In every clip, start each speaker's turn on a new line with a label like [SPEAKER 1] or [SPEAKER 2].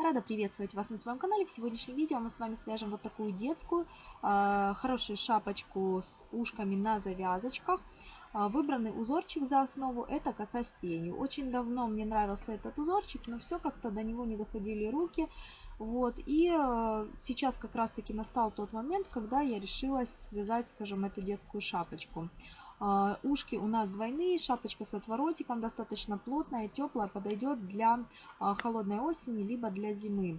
[SPEAKER 1] Рада приветствовать вас на своем канале. В сегодняшнем видео мы с вами свяжем вот такую детскую, э, хорошую шапочку с ушками на завязочках. А, выбранный узорчик за основу это коса с тенью. Очень давно мне нравился этот узорчик, но все как-то до него не доходили руки. Вот, и э, сейчас как раз таки настал тот момент, когда я решилась связать, скажем, эту детскую шапочку. А, ушки у нас двойные, шапочка с отворотиком, достаточно плотная, теплая, подойдет для а, холодной осени, либо для зимы.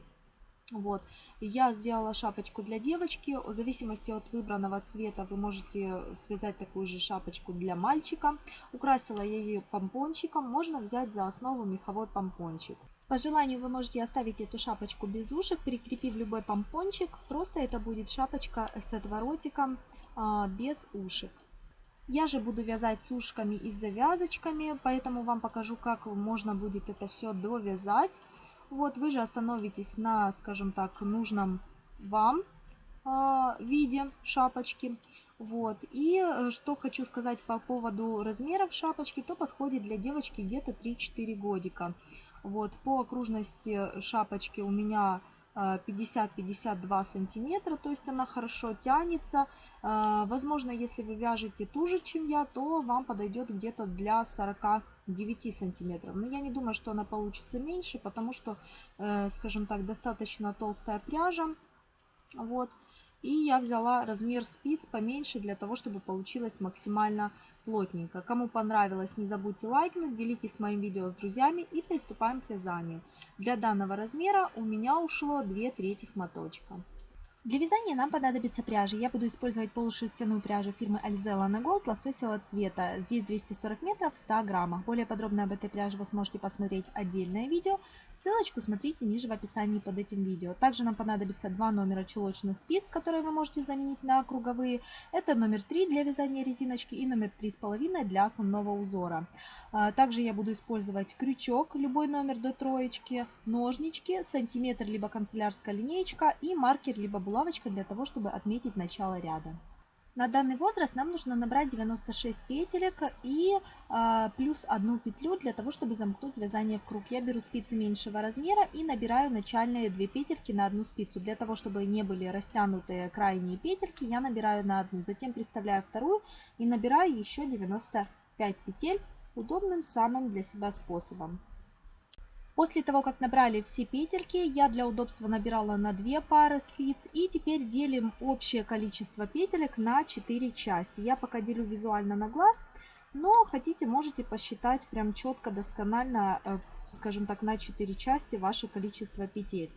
[SPEAKER 1] Вот. Я сделала шапочку для девочки. В зависимости от выбранного цвета вы можете связать такую же шапочку для мальчика. Украсила я ее помпончиком. Можно взять за основу меховой помпончик. По желанию вы можете оставить эту шапочку без ушек, прикрепив любой помпончик. Просто это будет шапочка с отворотиком а, без ушек. Я же буду вязать с ушками и с завязочками, поэтому вам покажу, как можно будет это все довязать. Вот вы же остановитесь на, скажем так, нужном вам э, виде шапочки. Вот. И э, что хочу сказать по поводу размеров шапочки, то подходит для девочки где-то 3-4 годика. Вот. По окружности шапочки у меня 50-52 э, сантиметра, то есть она хорошо тянется. А, возможно, если вы вяжете туже, чем я, то вам подойдет где-то для 49 сантиметров. Но я не думаю, что она получится меньше, потому что, э, скажем так, достаточно толстая пряжа. Вот. И я взяла размер спиц поменьше для того, чтобы получилось максимально плотненько. Кому понравилось, не забудьте лайкнуть, делитесь моим видео с друзьями и приступаем к вязанию. Для данного размера у меня ушло 2 третьих моточка. Для вязания нам понадобится пряжа. Я буду использовать полушерстяную пряжу фирмы Alzella на Gold лососевого цвета. Здесь 240 метров 100 граммах. Более подробно об этой пряже вы сможете посмотреть отдельное видео. Ссылочку смотрите ниже в описании под этим видео. Также нам понадобится два номера чулочных спиц, которые вы можете заменить на круговые. Это номер 3 для вязания резиночки и номер 3,5 для основного узора. А, также я буду использовать крючок, любой номер до троечки, ножнички, сантиметр либо канцелярская линеечка и маркер либо булавочкой для того, чтобы отметить начало ряда. На данный возраст нам нужно набрать 96 петелек и э, плюс одну петлю для того, чтобы замкнуть вязание в круг. Я беру спицы меньшего размера и набираю начальные две петельки на одну спицу. Для того, чтобы не были растянутые крайние петельки, я набираю на одну, затем приставляю вторую и набираю еще 95 петель удобным самым для себя способом. После того, как набрали все петельки, я для удобства набирала на 2 пары спиц. И теперь делим общее количество петелек на 4 части. Я пока делю визуально на глаз, но хотите, можете посчитать прям четко, досконально, э, скажем так, на 4 части ваше количество петель.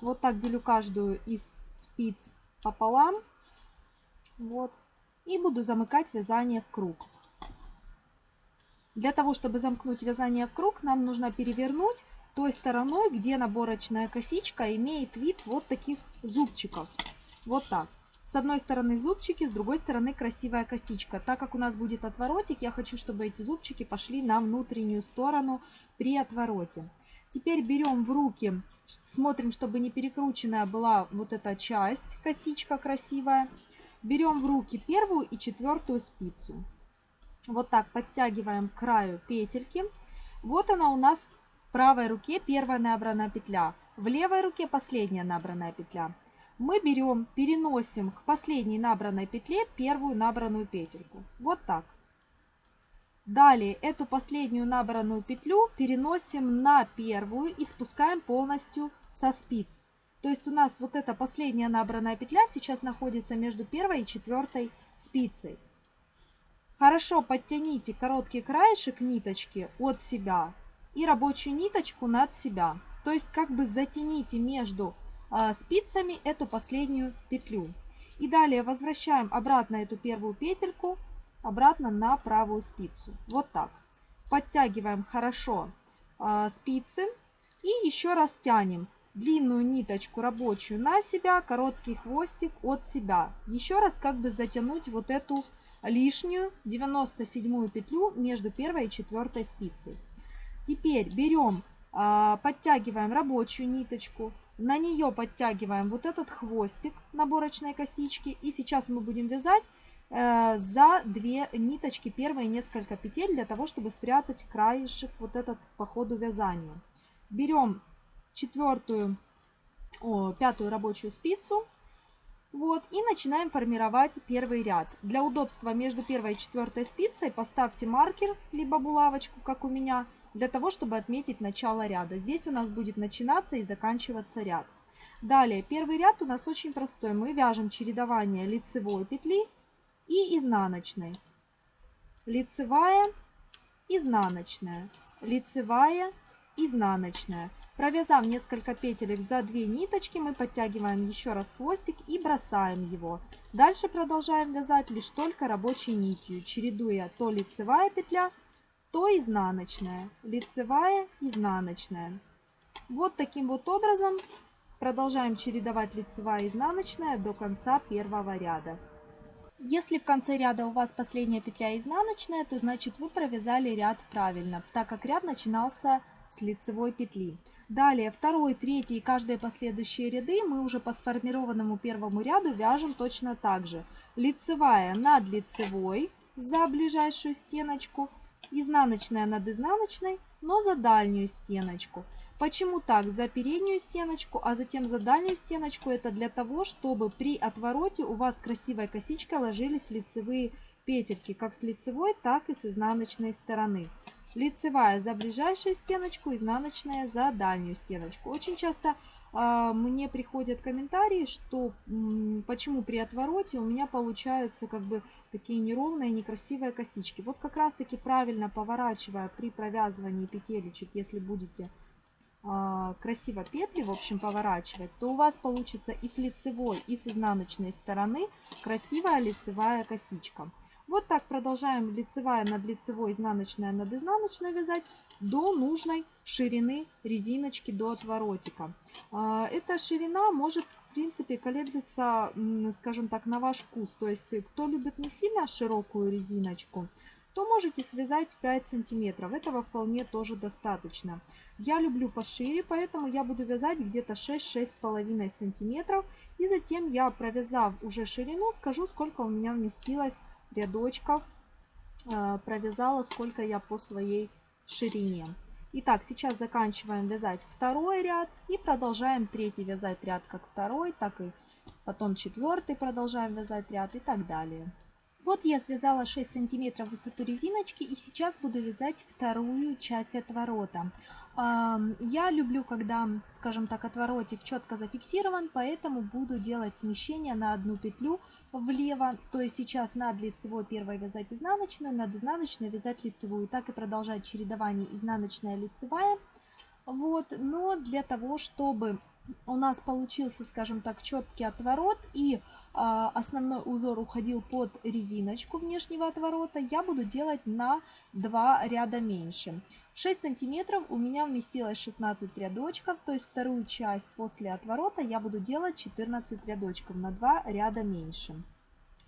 [SPEAKER 1] Вот так делю каждую из спиц пополам. Вот. И буду замыкать вязание в круг. Для того, чтобы замкнуть вязание в круг, нам нужно перевернуть той стороной, где наборочная косичка имеет вид вот таких зубчиков. Вот так. С одной стороны зубчики, с другой стороны красивая косичка. Так как у нас будет отворотик, я хочу, чтобы эти зубчики пошли на внутреннюю сторону при отвороте. Теперь берем в руки, смотрим, чтобы не перекрученная была вот эта часть, косичка красивая. Берем в руки первую и четвертую спицу. Вот так подтягиваем к краю петельки. Вот она у нас в правой руке первая набранная петля, в левой руке последняя набранная петля. Мы берем, переносим к последней набранной петле первую набранную петельку. Вот так. Далее эту последнюю набранную петлю переносим на первую и спускаем полностью со спиц. То есть у нас вот эта последняя набранная петля сейчас находится между первой и четвертой спицей. Хорошо подтяните короткий краешек ниточки от себя и рабочую ниточку над себя. То есть как бы затяните между э, спицами эту последнюю петлю. И далее возвращаем обратно эту первую петельку, обратно на правую спицу. Вот так. Подтягиваем хорошо э, спицы и еще раз тянем длинную ниточку рабочую на себя, короткий хвостик от себя. Еще раз как бы затянуть вот эту лишнюю 97 петлю между первой и четвертой спицей. Теперь берем, а, подтягиваем рабочую ниточку, на нее подтягиваем вот этот хвостик наборочной косички. И сейчас мы будем вязать э, за две ниточки первые несколько петель для того, чтобы спрятать краешек вот этот по ходу вязания. Берем четвертую, о, пятую рабочую спицу. Вот, и начинаем формировать первый ряд. Для удобства между первой и четвертой спицей поставьте маркер, либо булавочку, как у меня, для того, чтобы отметить начало ряда. Здесь у нас будет начинаться и заканчиваться ряд. Далее, первый ряд у нас очень простой. Мы вяжем чередование лицевой петли и изнаночной. Лицевая, изнаночная, лицевая, изнаночная. Провязав несколько петелек за две ниточки, мы подтягиваем еще раз хвостик и бросаем его. Дальше продолжаем вязать лишь только рабочей нитью, чередуя то лицевая петля, то изнаночная, лицевая, изнаночная. Вот таким вот образом продолжаем чередовать лицевая и изнаночная до конца первого ряда. Если в конце ряда у вас последняя петля изнаночная, то значит вы провязали ряд правильно, так как ряд начинался с лицевой петли. Далее второй, третий и каждые последующие ряды мы уже по сформированному первому ряду вяжем точно так же. Лицевая над лицевой за ближайшую стеночку, изнаночная над изнаночной, но за дальнюю стеночку. Почему так? За переднюю стеночку, а затем за дальнюю стеночку. Это для того, чтобы при отвороте у вас красивой косичкой ложились лицевые петельки, как с лицевой, так и с изнаночной стороны. Лицевая за ближайшую стеночку, изнаночная за дальнюю стеночку. Очень часто а, мне приходят комментарии, что почему при отвороте у меня получаются как бы такие неровные, некрасивые косички. Вот как раз таки правильно поворачивая при провязывании петелечек, если будете а, красиво петли, в общем, поворачивать, то у вас получится и с лицевой, и с изнаночной стороны красивая лицевая косичка. Вот так продолжаем лицевая над лицевой, изнаночная над изнаночной вязать до нужной ширины резиночки, до отворотика. А, эта ширина может, в принципе, колеблется, скажем так, на ваш вкус. То есть, кто любит не сильно широкую резиночку, то можете связать 5 сантиметров. Этого вполне тоже достаточно. Я люблю пошире, поэтому я буду вязать где-то 6-6,5 сантиметров. И затем я, провязав уже ширину, скажу, сколько у меня вместилось рядочков э, провязала, сколько я по своей ширине. Итак, сейчас заканчиваем вязать второй ряд и продолжаем третий вязать ряд как второй, так и потом четвертый продолжаем вязать ряд и так далее. Вот я связала 6 сантиметров высоту резиночки и сейчас буду вязать вторую часть отворота. Я люблю, когда, скажем так, отворотик четко зафиксирован, поэтому буду делать смещение на одну петлю влево, то есть сейчас над лицевой первой вязать изнаночную, над изнаночной вязать лицевую. И так и продолжать чередование изнаночная, лицевая. Вот, но для того, чтобы у нас получился, скажем так, четкий отворот и э, основной узор уходил под резиночку внешнего отворота, я буду делать на два ряда меньше. 6 сантиметров у меня вместилось 16 рядочков, то есть вторую часть после отворота я буду делать 14 рядочков на 2 ряда меньше.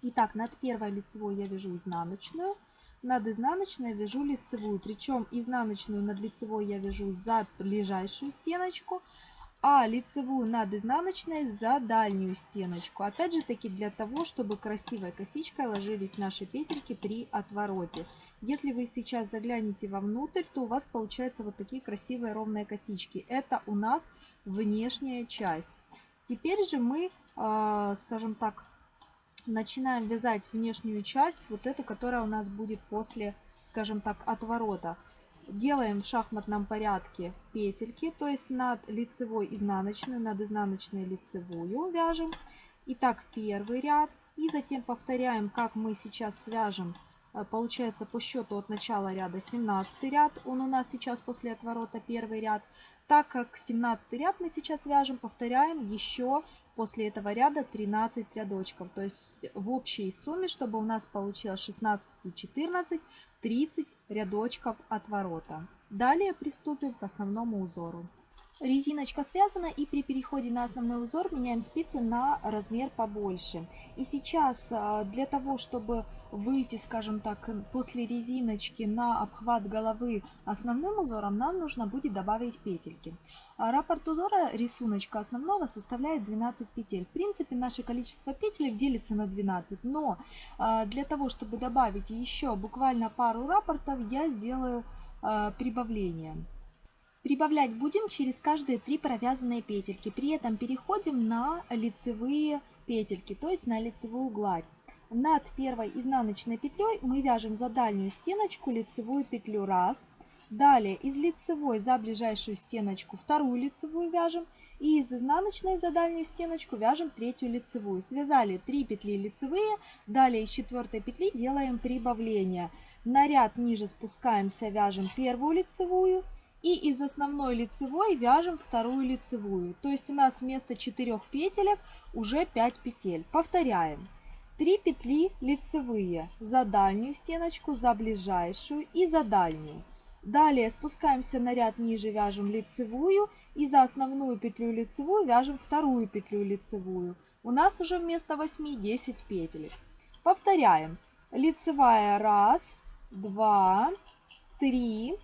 [SPEAKER 1] Итак, над первой лицевой я вяжу изнаночную, над изнаночной вяжу лицевую. Причем изнаночную над лицевой я вяжу за ближайшую стеночку, а лицевую над изнаночной за дальнюю стеночку. Опять же таки для того, чтобы красивой косичкой ложились наши петельки при отвороте. Если вы сейчас заглянете вовнутрь, то у вас получаются вот такие красивые ровные косички. Это у нас внешняя часть. Теперь же мы, а, скажем так, начинаем вязать внешнюю часть, вот эту, которая у нас будет после, скажем так, отворота. Делаем в шахматном порядке петельки, то есть над лицевой изнаночную, над изнаночной лицевую вяжем. Итак, первый ряд. И затем повторяем, как мы сейчас свяжем Э, получается по счету от начала ряда 17 ряд, он у нас сейчас после отворота первый ряд. Так как 17 ряд мы сейчас вяжем, повторяем еще после этого ряда 13 рядочков. То есть в общей сумме, чтобы у нас получилось 16 и 14, 30 рядочков отворота. Далее приступим к основному узору. Резиночка связана и при переходе на основной узор меняем спицы на размер побольше. И сейчас э, для того, чтобы выйти, скажем так, после резиночки на обхват головы основным узором, нам нужно будет добавить петельки. А раппорт узора рисуночка основного составляет 12 петель. В принципе, наше количество петелек делится на 12, но а, для того, чтобы добавить еще буквально пару раппортов, я сделаю а, прибавление. Прибавлять будем через каждые три провязанные петельки. При этом переходим на лицевые петельки, то есть на лицевую гладь. Над первой изнаночной петлей мы вяжем за дальнюю стеночку лицевую петлю раз. Далее из лицевой за ближайшую стеночку вторую лицевую вяжем. И из изнаночной за дальнюю стеночку вяжем третью лицевую. Связали 3 петли лицевые. Далее из четвертой петли делаем прибавление. На ряд ниже спускаемся, вяжем первую лицевую. И из основной лицевой вяжем вторую лицевую. То есть у нас вместо 4 петелек уже 5 петель. Повторяем. 3 петли лицевые за дальнюю стеночку, за ближайшую и за дальнюю. Далее спускаемся на ряд ниже, вяжем лицевую и за основную петлю лицевую вяжем вторую петлю лицевую. У нас уже вместо 8 10 петель. Повторяем. Лицевая 1, 2, 3 и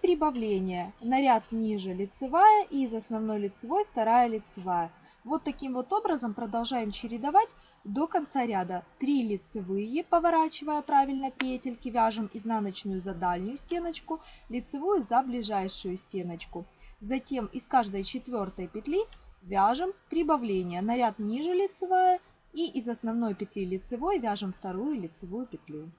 [SPEAKER 1] прибавление. На ряд ниже лицевая и из основной лицевой вторая лицевая. Вот таким вот образом продолжаем чередовать до конца ряда 3 лицевые, поворачивая правильно петельки, вяжем изнаночную за дальнюю стеночку, лицевую за ближайшую стеночку. Затем из каждой четвертой петли вяжем прибавление на ряд ниже лицевая и из основной петли лицевой вяжем вторую лицевую петлю.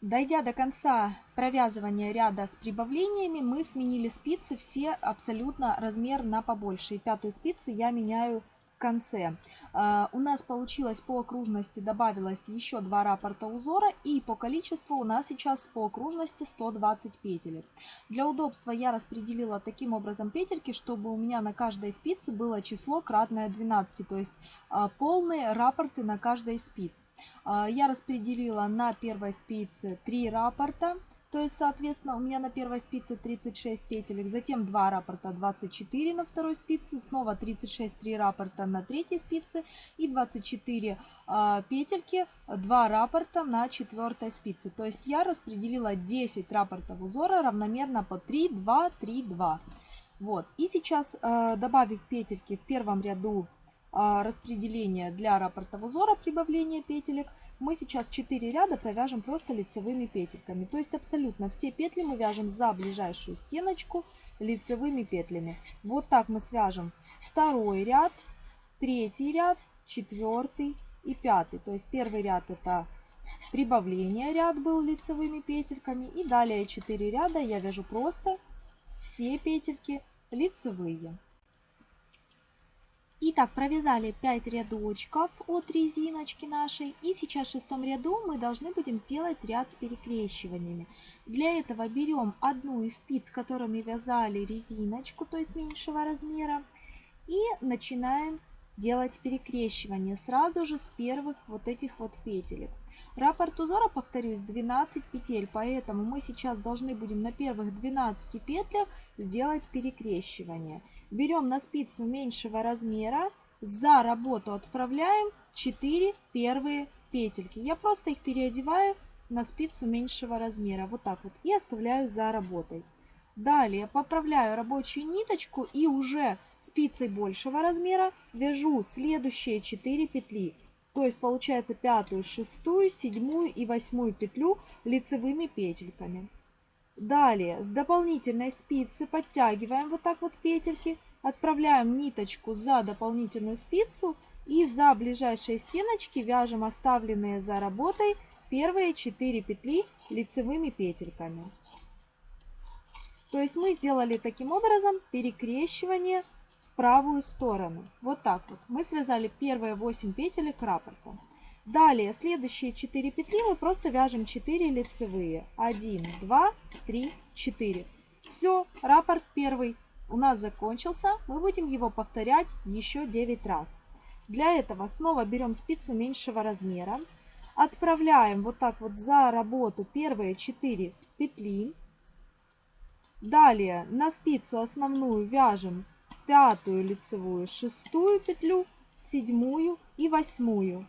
[SPEAKER 1] Дойдя до конца провязывания ряда с прибавлениями, мы сменили спицы все абсолютно размер на побольше. И пятую спицу я меняю конце. Э, у нас получилось по окружности добавилось еще два раппорта узора и по количеству у нас сейчас по окружности 120 петель. Для удобства я распределила таким образом петельки, чтобы у меня на каждой спице было число кратное 12, то есть э, полные раппорты на каждой спице. Э, я распределила на первой спице 3 раппорта, то есть, соответственно, у меня на первой спице 36 петелек, затем 2 раппорта 24 на второй спице, снова 36 3 раппорта на третьей спице и 24 э, а, петельки, 2 раппорта на четвертой спице. То есть я распределила 10 раппортов узора равномерно по 3, 2, 3, 2. Вот. И сейчас, э, добавив петельки в первом ряду э, распределения для раппорта узора, прибавления петелек – мы сейчас 4 ряда провяжем просто лицевыми петельками. То есть абсолютно все петли мы вяжем за ближайшую стеночку лицевыми петлями. Вот так мы свяжем второй ряд, третий ряд, четвертый и пятый. То есть первый ряд это прибавление ряд был лицевыми петельками. И далее 4 ряда я вяжу просто все петельки лицевые. Итак, провязали 5 рядочков от резиночки нашей. И сейчас в шестом ряду мы должны будем сделать ряд с перекрещиваниями. Для этого берем одну из спиц, которыми вязали резиночку, то есть меньшего размера. И начинаем делать перекрещивание сразу же с первых вот этих вот петелек. Раппорт узора, повторюсь, 12 петель, поэтому мы сейчас должны будем на первых 12 петлях сделать перекрещивание. Берем на спицу меньшего размера, за работу отправляем 4 первые петельки. Я просто их переодеваю на спицу меньшего размера, вот так вот, и оставляю за работой. Далее поправляю рабочую ниточку и уже спицей большего размера вяжу следующие 4 петли. То есть получается пятую, шестую, седьмую и восьмую петлю лицевыми петельками. Далее с дополнительной спицы подтягиваем вот так вот петельки, отправляем ниточку за дополнительную спицу и за ближайшие стеночки вяжем оставленные за работой первые 4 петли лицевыми петельками. То есть мы сделали таким образом перекрещивание в правую сторону. Вот так вот. Мы связали первые 8 петелек раппорта. Далее, следующие 4 петли мы просто вяжем 4 лицевые. 1, 2, 3, 4. Все, раппорт первый у нас закончился. Мы будем его повторять еще 9 раз. Для этого снова берем спицу меньшего размера. Отправляем вот так вот за работу первые 4 петли. Далее на спицу основную вяжем пятую лицевую, шестую петлю, седьмую и восьмую.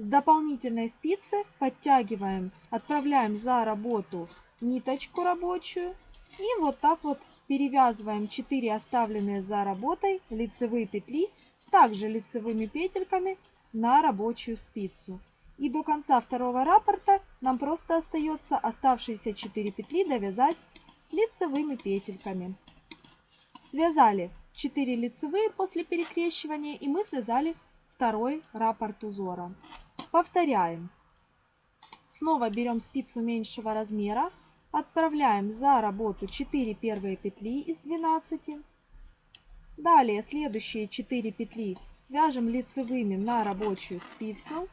[SPEAKER 1] С дополнительной спицы подтягиваем, отправляем за работу ниточку рабочую и вот так вот перевязываем 4 оставленные за работой лицевые петли, также лицевыми петельками на рабочую спицу. И до конца второго раппорта нам просто остается оставшиеся 4 петли довязать лицевыми петельками. Связали 4 лицевые после перекрещивания и мы связали второй раппорт узора. Повторяем. Снова берем спицу меньшего размера, отправляем за работу 4 первые петли из 12. Далее следующие 4 петли вяжем лицевыми на рабочую спицу.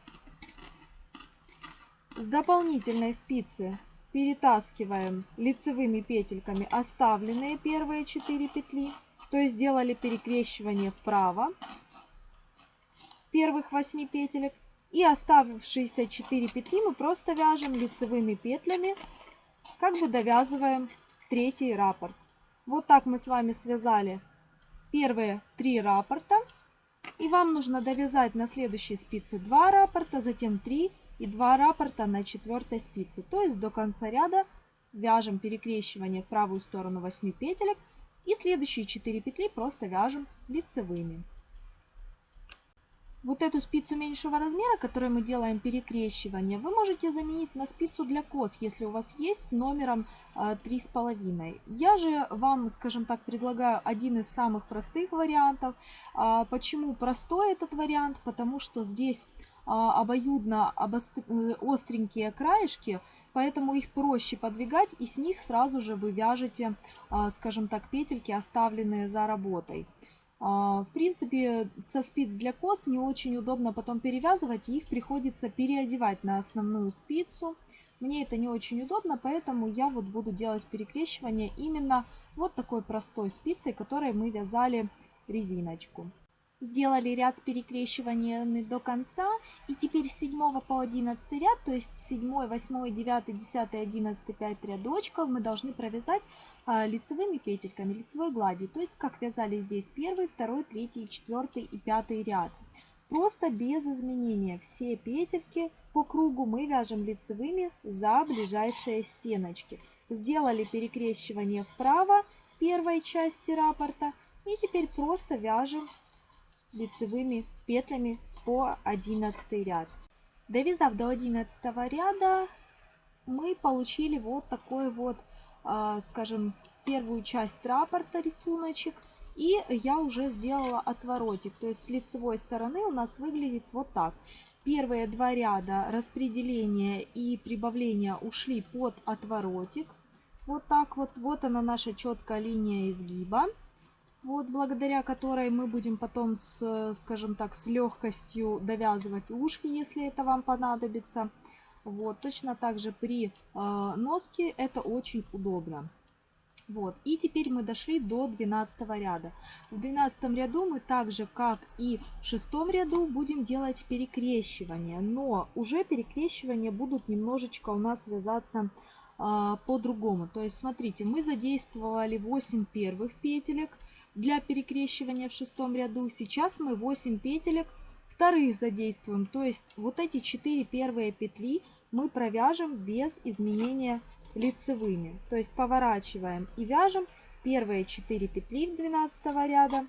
[SPEAKER 1] С дополнительной спицы перетаскиваем лицевыми петельками оставленные первые 4 петли, то есть сделали перекрещивание вправо первых 8 петелек и оставшиеся 4 петли мы просто вяжем лицевыми петлями, как бы довязываем третий раппорт. Вот так мы с вами связали первые 3 раппорта. И вам нужно довязать на следующей спице 2 раппорта, затем 3 и 2 раппорта на четвертой спице. То есть до конца ряда вяжем перекрещивание в правую сторону 8 петелек и следующие 4 петли просто вяжем лицевыми вот эту спицу меньшего размера, которую мы делаем перекрещивание, вы можете заменить на спицу для кос, если у вас есть, номером 3,5. Э, Я же вам, скажем так, предлагаю один из самых простых вариантов. А, почему простой этот вариант? Потому что здесь а, обоюдно э, остренькие краешки, поэтому их проще подвигать и с них сразу же вы вяжете, а, скажем так, петельки, оставленные за работой. А, в принципе, со спиц для кос не очень удобно потом перевязывать, их приходится переодевать на основную спицу. Мне это не очень удобно, поэтому я вот буду делать перекрещивание именно вот такой простой спицей, которой мы вязали резиночку. Сделали ряд с перекрещиваниями до конца. И теперь с 7 по 11 ряд, то есть 7, 8, 9, 10, 11, 5 рядочков мы должны провязать а, лицевыми петельками, лицевой гладью. То есть как вязали здесь первый, второй, третий, четвертый и пятый ряд. Просто без изменения все петельки по кругу мы вяжем лицевыми за ближайшие стеночки. Сделали перекрещивание вправо первой части раппорта и теперь просто вяжем лицевыми петлями по 11 ряд. Довязав до 11 ряда, мы получили вот такой вот а, скажем, первую часть рапорта рисуночек. И я уже сделала отворотик. То есть с лицевой стороны у нас выглядит вот так. Первые два ряда распределения и прибавления ушли под отворотик. Вот так вот. Вот она наша четкая линия изгиба. Вот благодаря которой мы будем потом, с, скажем так, с легкостью довязывать ушки, если это вам понадобится. Вот, точно так же при э, носке это очень удобно. Вот, и теперь мы дошли до 12 ряда. В 12 ряду мы так же, как и в 6 ряду, будем делать перекрещивание. Но уже перекрещивания будут немножечко у нас связаться э, по-другому. То есть, смотрите, мы задействовали 8 первых петелек для перекрещивания в шестом ряду. Сейчас мы 8 петелек вторых задействуем. То есть вот эти 4 первые петли мы провяжем без изменения лицевыми. То есть поворачиваем и вяжем первые 4 петли 12 ряда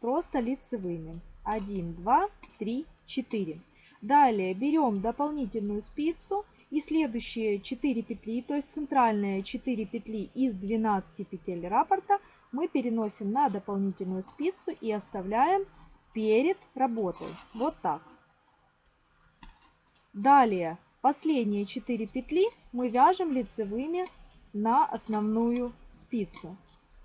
[SPEAKER 1] просто лицевыми. 1, 2, 3, 4. Далее берем дополнительную спицу и следующие 4 петли, то есть центральные 4 петли из 12 петель раппорта мы переносим на дополнительную спицу и оставляем перед работой. Вот так. Далее, последние 4 петли мы вяжем лицевыми на основную спицу.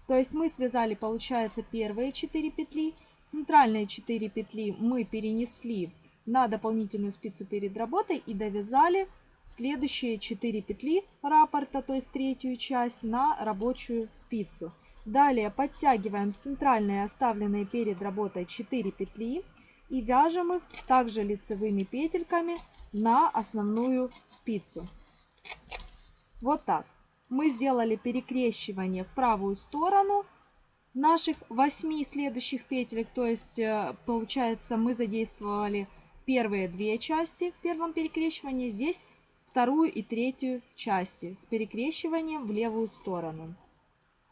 [SPEAKER 1] То есть мы связали, получается, первые 4 петли. Центральные 4 петли мы перенесли на дополнительную спицу перед работой и довязали следующие 4 петли раппорта, то есть третью часть, на рабочую спицу. Далее подтягиваем центральные оставленные перед работой 4 петли и вяжем их также лицевыми петельками на основную спицу. Вот так. Мы сделали перекрещивание в правую сторону наших 8 следующих петель, то есть э, получается мы задействовали первые две части в первом перекрещивании, здесь вторую и третью части с перекрещиванием в левую сторону.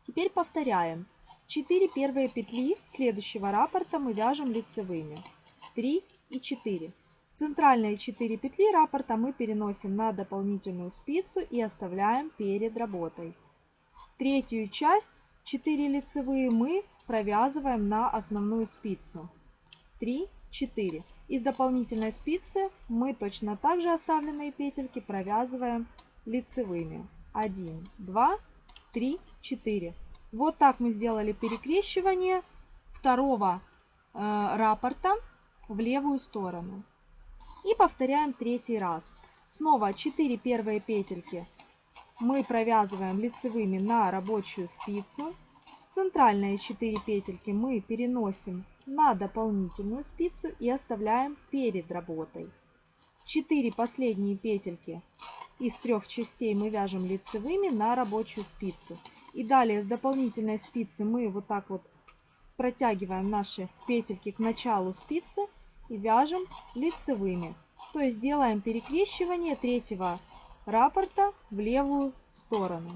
[SPEAKER 1] Теперь повторяем. 4 первые петли следующего раппорта мы вяжем лицевыми. 3 и 4. Центральные 4 петли раппорта мы переносим на дополнительную спицу и оставляем перед работой. Третью часть 4 лицевые мы провязываем на основную спицу. 3, 4. Из дополнительной спицы мы точно так же оставленные петельки провязываем лицевыми. 1, 2, 3. 3, 4. Вот так мы сделали перекрещивание второго э, раппорта в левую сторону. И повторяем третий раз. Снова 4 первые петельки мы провязываем лицевыми на рабочую спицу. Центральные 4 петельки мы переносим на дополнительную спицу и оставляем перед работой. 4 последние петельки из трех частей мы вяжем лицевыми на рабочую спицу. И далее с дополнительной спицы мы вот так вот протягиваем наши петельки к началу спицы и вяжем лицевыми. То есть делаем перекрещивание третьего раппорта в левую сторону.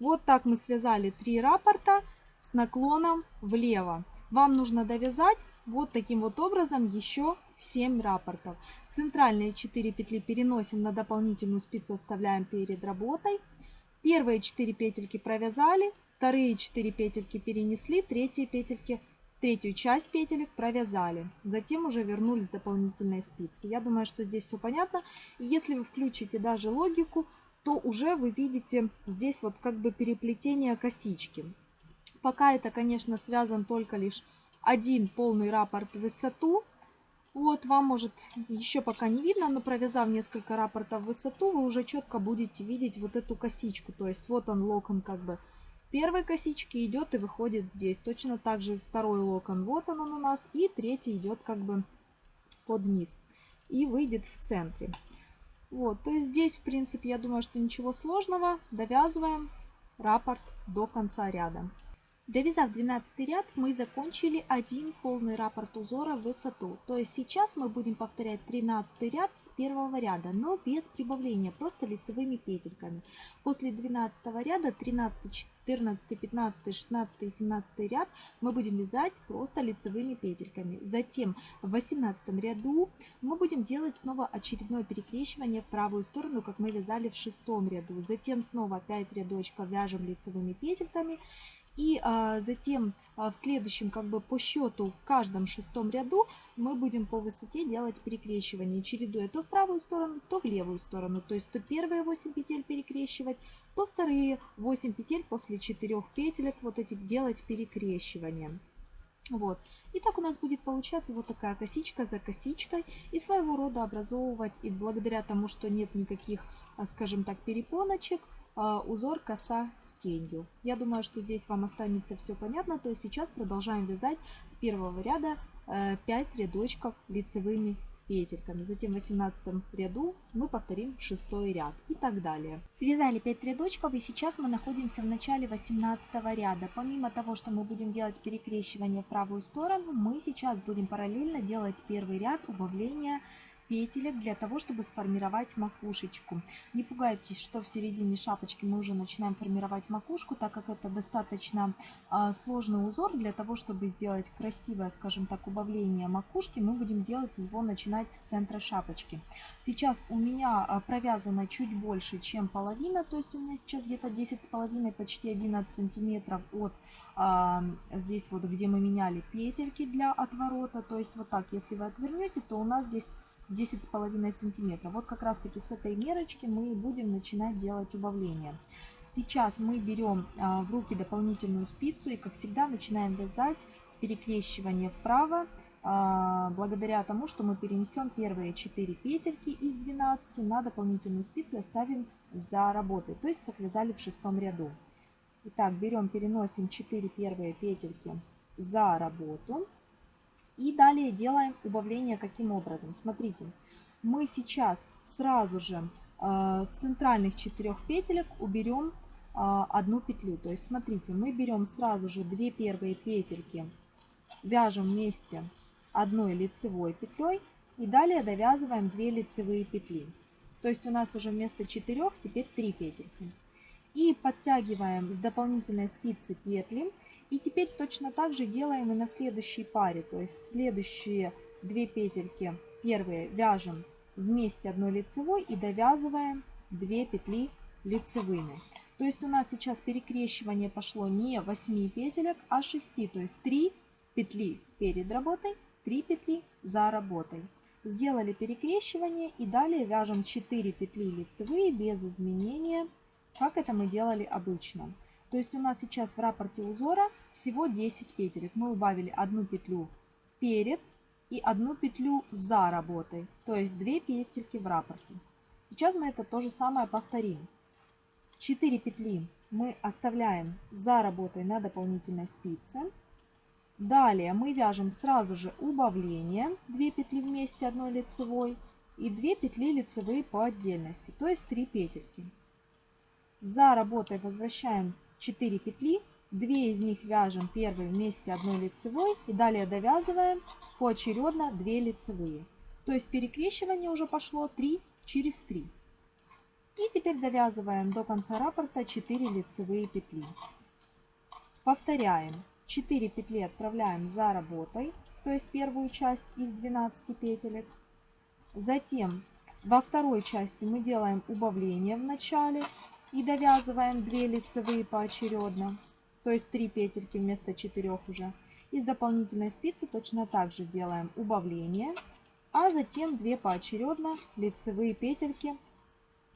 [SPEAKER 1] Вот так мы связали три раппорта с наклоном влево. Вам нужно довязать вот таким вот образом еще 7 рапортов. Центральные 4 петли переносим на дополнительную спицу, оставляем перед работой. Первые 4 петельки провязали, вторые 4 петельки перенесли, третьи петельки, третью часть петелек провязали. Затем уже вернулись дополнительные спицы. Я думаю, что здесь все понятно. И если вы включите даже логику, то уже вы видите здесь вот как бы переплетение косички. Пока это, конечно, связан только лишь один полный раппорт в высоту, вот вам может еще пока не видно, но провязав несколько рапортов в высоту, вы уже четко будете видеть вот эту косичку. То есть вот он локон как бы первой косички идет и выходит здесь. Точно так же второй локон, вот он, он у нас, и третий идет как бы под низ и выйдет в центре. Вот, то есть здесь, в принципе, я думаю, что ничего сложного. Довязываем раппорт до конца ряда. Довязав 12 ряд, мы закончили один полный раппорт узора в высоту. То есть сейчас мы будем повторять 13 ряд с первого ряда, но без прибавления, просто лицевыми петельками. После 12 ряда 13, 14, 15, 16 и 17 ряд мы будем вязать просто лицевыми петельками. Затем в 18 ряду мы будем делать снова очередное перекрещивание в правую сторону, как мы вязали в шестом ряду. Затем снова 5 рядочков вяжем лицевыми петельками и а, затем а, в следующем, как бы по счету, в каждом шестом ряду мы будем по высоте делать перекрещивание, чередуя то в правую сторону, то в левую сторону. То есть то первые 8 петель перекрещивать, то вторые 8 петель после 4 петелек вот эти делать перекрещивание. Вот. И так у нас будет получаться вот такая косичка за косичкой и своего рода образовывать, и благодаря тому, что нет никаких, а, скажем так, перепоночек, а, узор коса с тенью. Я думаю, что здесь вам останется все понятно. То есть сейчас продолжаем вязать с первого ряда 5 э, рядочков лицевыми петельками. Затем в 18 ряду мы повторим 6 ряд и так далее. Связали 5 рядочков и сейчас мы находимся в начале 18 ряда. Помимо того, что мы будем делать перекрещивание в правую сторону, мы сейчас будем параллельно делать первый ряд убавления петелек для того, чтобы сформировать макушечку. Не пугайтесь, что в середине шапочки мы уже начинаем формировать макушку, так как это достаточно а, сложный узор. Для того, чтобы сделать красивое, скажем так, убавление макушки, мы будем делать его начинать с центра шапочки. Сейчас у меня а, провязано чуть больше, чем половина, то есть у меня сейчас где-то 10,5, почти 11 сантиметров от а, здесь вот, где мы меняли петельки для отворота. То есть вот так, если вы отвернете, то у нас здесь с половиной сантиметра. Вот как раз таки с этой мерочки мы будем начинать делать убавление. Сейчас мы берем а, в руки дополнительную спицу и, как всегда, начинаем вязать перекрещивание вправо, а, благодаря тому, что мы перенесем первые 4 петельки из 12 на дополнительную спицу и оставим за работой, то есть как вязали в шестом ряду. Итак, берем, переносим 4 первые петельки за работу. И далее делаем убавление каким образом. Смотрите, мы сейчас сразу же э, с центральных четырех петелек уберем э, одну петлю. То есть смотрите, мы берем сразу же две первые петельки, вяжем вместе одной лицевой петлей и далее довязываем 2 лицевые петли. То есть у нас уже вместо 4 теперь 3 петельки. И подтягиваем с дополнительной спицы петли и теперь точно так же делаем и на следующей паре. То есть следующие две петельки первые вяжем вместе одной лицевой и довязываем 2 петли лицевыми. То есть у нас сейчас перекрещивание пошло не 8 петелек, а 6. То есть 3 петли перед работой, 3 петли за работой. Сделали перекрещивание и далее вяжем 4 петли лицевые без изменения, как это мы делали обычно. То есть у нас сейчас в рапорте узора всего 10 петелек. Мы убавили одну петлю перед и одну петлю за работой. То есть 2 петельки в рапорте. Сейчас мы это то же самое повторим. 4 петли мы оставляем за работой на дополнительной спице. Далее мы вяжем сразу же убавление 2 петли вместе одной лицевой и 2 петли лицевые по отдельности, то есть 3 петельки. За работой возвращаем 4 петли, 2 из них вяжем первой вместе одной лицевой и далее довязываем поочередно 2 лицевые. То есть перекрещивание уже пошло 3 через 3. И теперь довязываем до конца раппорта 4 лицевые петли. Повторяем. 4 петли отправляем за работой, то есть первую часть из 12 петелек. Затем во второй части мы делаем убавление в начале и довязываем 2 лицевые поочередно, то есть 3 петельки вместо 4 уже. Из дополнительной спицы точно так же делаем убавление, а затем 2 поочередно лицевые петельки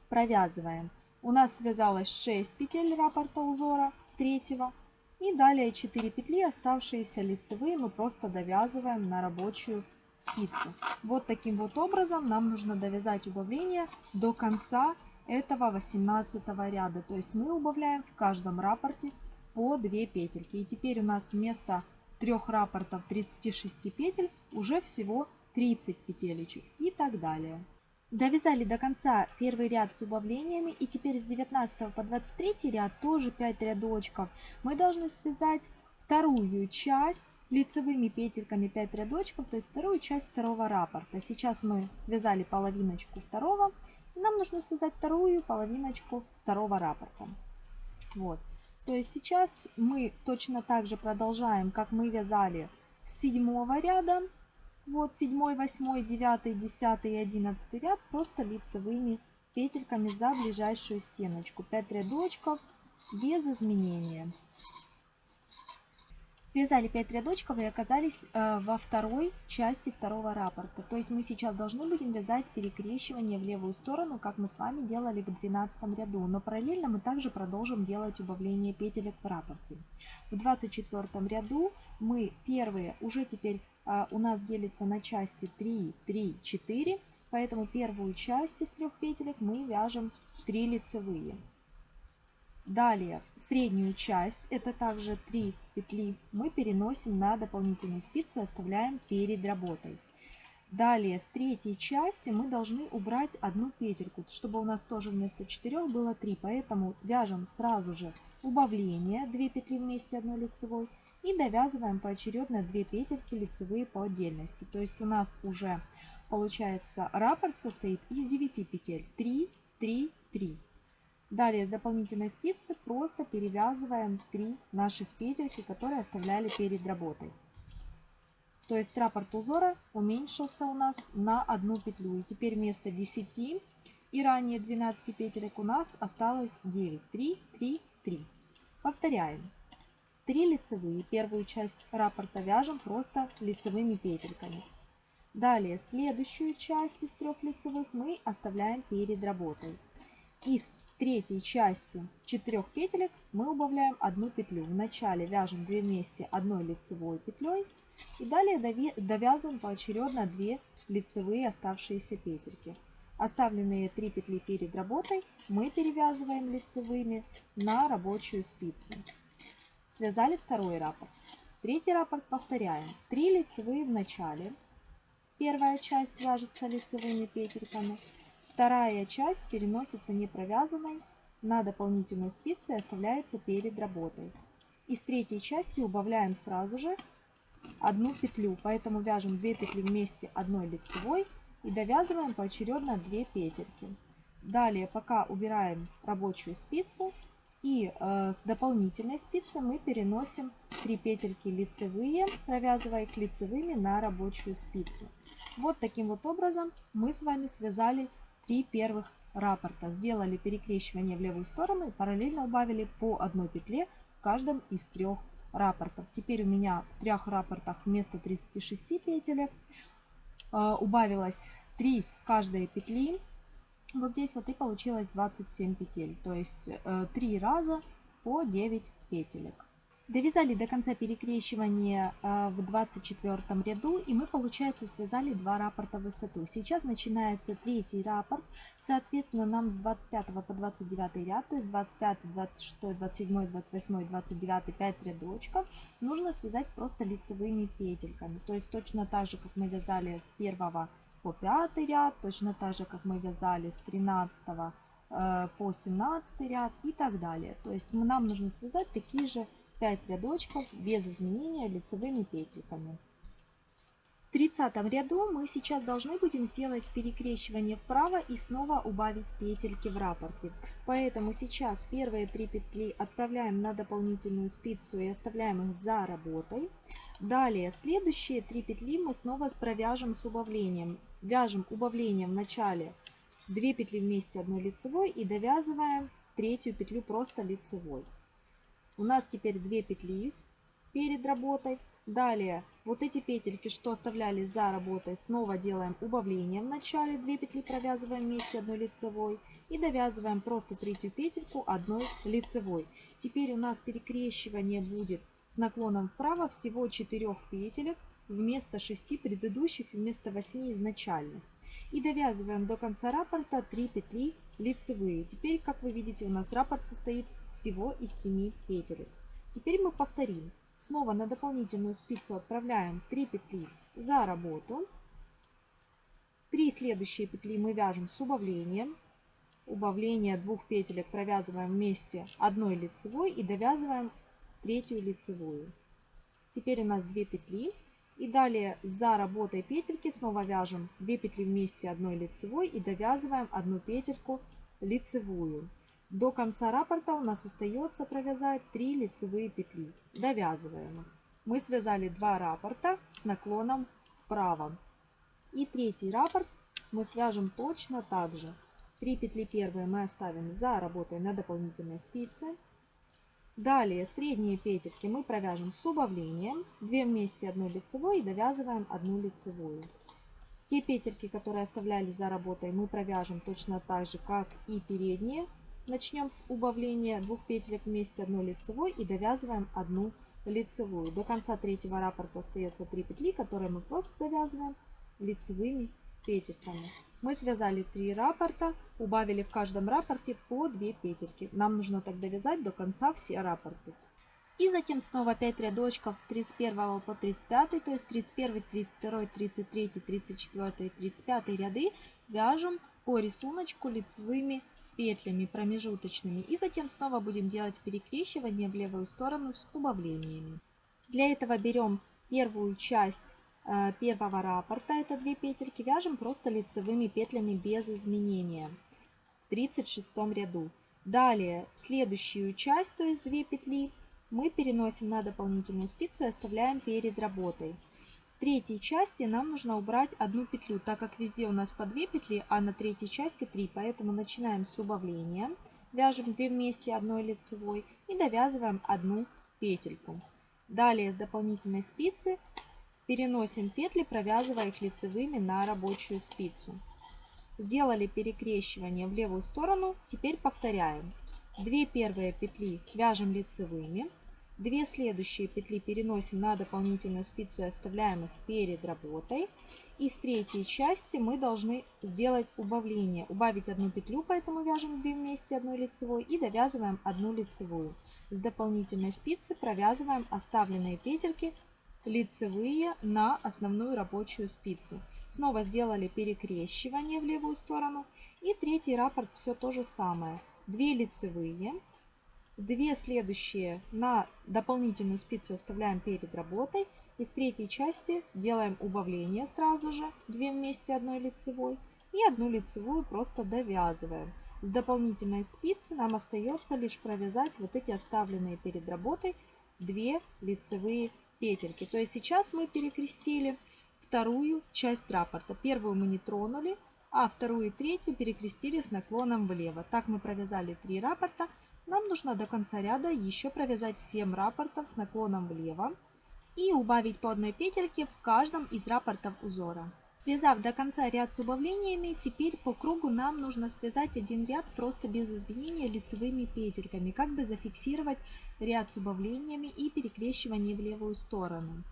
[SPEAKER 1] провязываем. У нас связалось 6 петель раппорта узора третьего. И далее 4 петли, оставшиеся лицевые, мы просто довязываем на рабочую спицу. Вот таким вот образом нам нужно довязать убавление до конца этого 18 ряда. То есть мы убавляем в каждом рапорте по 2 петельки. И теперь у нас вместо трех рапортов 36 петель уже всего 30 петелечек и так далее. Довязали до конца первый ряд с убавлениями и теперь с 19 по 23 ряд тоже 5 рядочков. Мы должны связать вторую часть лицевыми петельками 5 рядочков, то есть вторую часть второго рапорта. Сейчас мы связали половиночку второго нам нужно связать вторую половиночку второго раппорта. Вот. То есть сейчас мы точно так же продолжаем, как мы вязали с седьмого ряда. Вот седьмой, восьмой, девятый, десятый и одиннадцатый ряд просто лицевыми петельками за ближайшую стеночку. 5 рядочков без изменения. Связали 5 рядочков и оказались э, во второй части второго раппорта. То есть мы сейчас должны будем вязать перекрещивание в левую сторону, как мы с вами делали в 12 ряду. Но параллельно мы также продолжим делать убавление петелек в раппорте. В 24 ряду мы первые уже теперь э, у нас делится на части 3, 3, 4. Поэтому первую часть из трех петелек мы вяжем 3 лицевые. Далее среднюю часть, это также 3 петли, мы переносим на дополнительную спицу и оставляем перед работой. Далее с третьей части мы должны убрать одну петельку, чтобы у нас тоже вместо 4 было 3. Поэтому вяжем сразу же убавление, 2 петли вместе одной лицевой и довязываем поочередно 2 петельки лицевые по отдельности. То есть у нас уже получается раппорт состоит из 9 петель 3, 3, 3. Далее с дополнительной спицы просто перевязываем три наших петельки, которые оставляли перед работой. То есть раппорт узора уменьшился у нас на одну петлю. И теперь вместо 10 и ранее 12 петелек у нас осталось 9. 3, 3, 3. Повторяем. 3 лицевые. Первую часть раппорта вяжем просто лицевыми петельками. Далее следующую часть из трех лицевых мы оставляем перед работой. Из третьей части четырех петелек мы убавляем одну петлю. Вначале вяжем 2 вместе одной лицевой петлей и далее довязываем поочередно 2 лицевые оставшиеся петельки. Оставленные 3 петли перед работой мы перевязываем лицевыми на рабочую спицу. Связали второй раппорт. Третий раппорт повторяем. 3 лицевые в начале. Первая часть вяжется лицевыми петельками. Вторая часть переносится не провязанной на дополнительную спицу и оставляется перед работой. Из третьей части убавляем сразу же одну петлю, поэтому вяжем 2 петли вместе одной лицевой и довязываем поочередно 2 петельки. Далее пока убираем рабочую спицу и э, с дополнительной спицы мы переносим 3 петельки лицевые, провязывая их лицевыми на рабочую спицу. Вот таким вот образом мы с вами связали три первых раппорта. Сделали перекрещивание в левую сторону и параллельно убавили по одной петле в каждом из трех раппортов. Теперь у меня в трех раппортах вместо 36 петелек э, убавилось 3 каждой петли. Вот здесь вот и получилось 27 петель, то есть э, 3 раза по 9 петелек. Довязали до конца перекрещивания а, в 24 ряду и мы, получается, связали два раппорта в высоту. Сейчас начинается третий раппорт, соответственно, нам с 25 по 29 ряд, то есть 25, 26, 27, 28, 29, 5 рядочков, нужно связать просто лицевыми петельками. То есть точно так же, как мы вязали с 1 по 5 ряд, точно так же, как мы вязали с 13 э, по 17 ряд и так далее. То есть нам нужно связать такие же 5 рядочков без изменения лицевыми петельками. В 30 ряду мы сейчас должны будем сделать перекрещивание вправо и снова убавить петельки в рапорте. Поэтому сейчас первые три петли отправляем на дополнительную спицу и оставляем их за работой. Далее следующие три петли мы снова провяжем с убавлением. Вяжем убавлением в начале 2 петли вместе одной лицевой и довязываем третью петлю просто лицевой. У нас теперь две петли перед работой. Далее вот эти петельки, что оставляли за работой, снова делаем убавление в начале. две петли провязываем вместе одной лицевой. И довязываем просто третью петельку одной лицевой. Теперь у нас перекрещивание будет с наклоном вправо всего 4 петелек вместо 6 предыдущих и вместо 8 изначальных. И довязываем до конца раппорта 3 петли лицевые. Теперь, как вы видите, у нас раппорт состоит всего из 7 петелек. Теперь мы повторим. Снова на дополнительную спицу отправляем 3 петли за работу. 3 следующие петли мы вяжем с убавлением. Убавление двух петелек провязываем вместе одной лицевой и довязываем третью лицевую. Теперь у нас 2 петли. И далее за работой петельки снова вяжем 2 петли вместе одной лицевой и довязываем одну петельку лицевую. До конца раппорта у нас остается провязать 3 лицевые петли. Довязываем. Мы связали 2 раппорта с наклоном вправо. И третий раппорт мы свяжем точно так же. 3 петли первые мы оставим за работой на дополнительной спице. Далее средние петельки мы провяжем с убавлением. 2 вместе 1 лицевой и довязываем 1 лицевую. Те петельки, которые оставляли за работой, мы провяжем точно так же, как и передние. Начнем с убавления двух петелек вместе одной лицевой и довязываем одну лицевую. До конца третьего раппорта остается 3 петли, которые мы просто довязываем лицевыми петельками. Мы связали 3 раппорта, убавили в каждом раппорте по 2 петельки. Нам нужно так довязать до конца все раппорты. И затем снова 5 рядочков с 31 по 35, то есть 31, 32, 33, 34, 35 ряды вяжем по рисунку лицевыми петлями промежуточными и затем снова будем делать перекрещивание в левую сторону с убавлениями. Для этого берем первую часть э, первого раппорта, это две петельки, вяжем просто лицевыми петлями без изменения в 36 ряду. Далее следующую часть, то есть две петли, мы переносим на дополнительную спицу и оставляем перед работой. С третьей части нам нужно убрать одну петлю, так как везде у нас по 2 петли, а на третьей части 3. Поэтому начинаем с убавления, вяжем 2 вместе одной лицевой и довязываем одну петельку. Далее с дополнительной спицы переносим петли, провязывая их лицевыми на рабочую спицу. Сделали перекрещивание в левую сторону, теперь повторяем. 2 первые петли вяжем лицевыми, 2 следующие петли переносим на дополнительную спицу и оставляем их перед работой. И с третьей части мы должны сделать убавление. Убавить одну петлю, поэтому вяжем 2 вместе одной лицевой и довязываем одну лицевую. С дополнительной спицы провязываем оставленные петельки лицевые на основную рабочую спицу. Снова сделали перекрещивание в левую сторону. И третий раппорт все то же самое. 2 лицевые, 2 следующие на дополнительную спицу оставляем перед работой. Из третьей части делаем убавление сразу же, 2 вместе одной лицевой и одну лицевую просто довязываем. С дополнительной спицы нам остается лишь провязать вот эти оставленные перед работой 2 лицевые петельки. То есть сейчас мы перекрестили вторую часть раппорта. Первую мы не тронули, а вторую и третью перекрестили с наклоном влево. Так мы провязали 3 рапорта. Нам нужно до конца ряда еще провязать 7 рапортов с наклоном влево и убавить по одной петельке в каждом из рапортов узора. Связав до конца ряд с убавлениями, теперь по кругу нам нужно связать один ряд просто без изменения лицевыми петельками, как бы зафиксировать ряд с убавлениями и перекрещивание в левую сторону.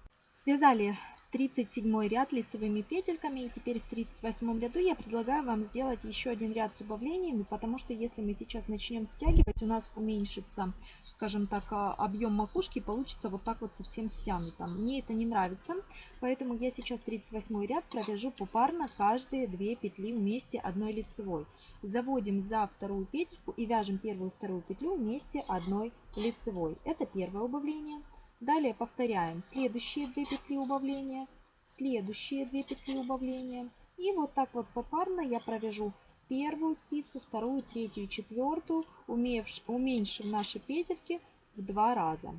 [SPEAKER 1] Связали 37 ряд лицевыми петельками. И теперь в 38 ряду я предлагаю вам сделать еще один ряд с убавлениями, потому что если мы сейчас начнем стягивать, у нас уменьшится, скажем так, а, объем макушки, получится вот так вот совсем стянуто. Мне это не нравится, поэтому я сейчас 38 ряд провяжу попарно каждые две петли вместе одной лицевой. Заводим за вторую петельку и вяжем первую вторую петлю вместе одной лицевой. Это первое убавление. Далее повторяем следующие 2 петли убавления, следующие 2 петли убавления. И вот так вот попарно я провяжу первую спицу, вторую, третью, четвертую, уменьшив наши петельки в два раза.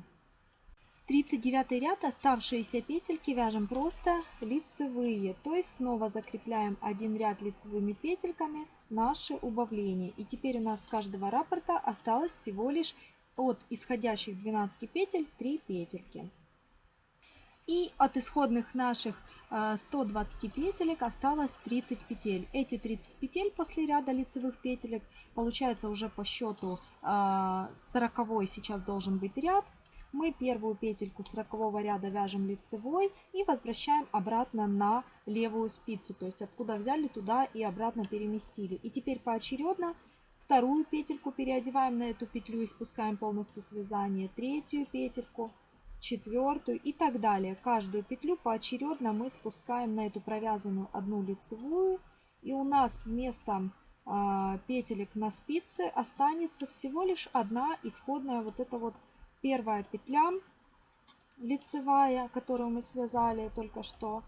[SPEAKER 1] 39 ряд оставшиеся петельки вяжем просто лицевые, то есть снова закрепляем один ряд лицевыми петельками наши убавления. И теперь у нас с каждого раппорта осталось всего лишь от исходящих 12 петель 3 петельки. И от исходных наших 120 э, петелек осталось 30 петель. Эти 30 петель после ряда лицевых петелек получается уже по счету 40 э, сейчас должен быть ряд. Мы первую петельку 40 ряда вяжем лицевой и возвращаем обратно на левую спицу. То есть откуда взяли, туда и обратно переместили. И теперь поочередно Вторую петельку переодеваем на эту петлю и спускаем полностью связание. Третью петельку, четвертую и так далее. Каждую петлю поочередно мы спускаем на эту провязанную одну лицевую. И у нас вместо а, петелек на спице останется всего лишь одна исходная вот эта вот первая петля лицевая, которую мы связали только что.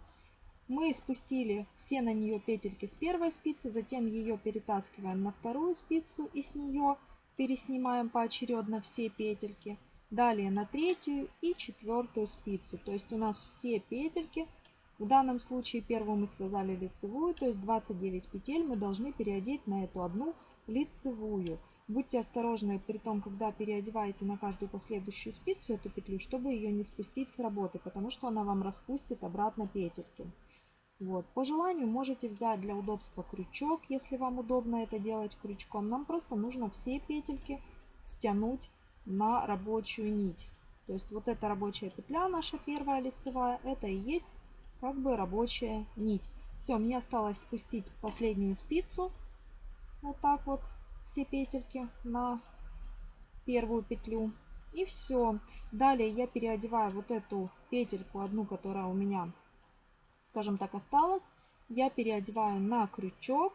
[SPEAKER 1] Мы спустили все на нее петельки с первой спицы, затем ее перетаскиваем на вторую спицу и с нее переснимаем поочередно все петельки. Далее на третью и четвертую спицу. То есть у нас все петельки, в данном случае первую мы связали лицевую, то есть 29 петель мы должны переодеть на эту одну лицевую. Будьте осторожны при том, когда переодеваете на каждую последующую спицу эту петлю, чтобы ее не спустить с работы, потому что она вам распустит обратно петельки. Вот. По желанию можете взять для удобства крючок, если вам удобно это делать крючком. Нам просто нужно все петельки стянуть на рабочую нить. То есть вот эта рабочая петля, наша первая лицевая, это и есть как бы рабочая нить. Все, мне осталось спустить последнюю спицу. Вот так вот все петельки на первую петлю. И все. Далее я переодеваю вот эту петельку, одну, которая у меня скажем так, осталось, я переодеваю на крючок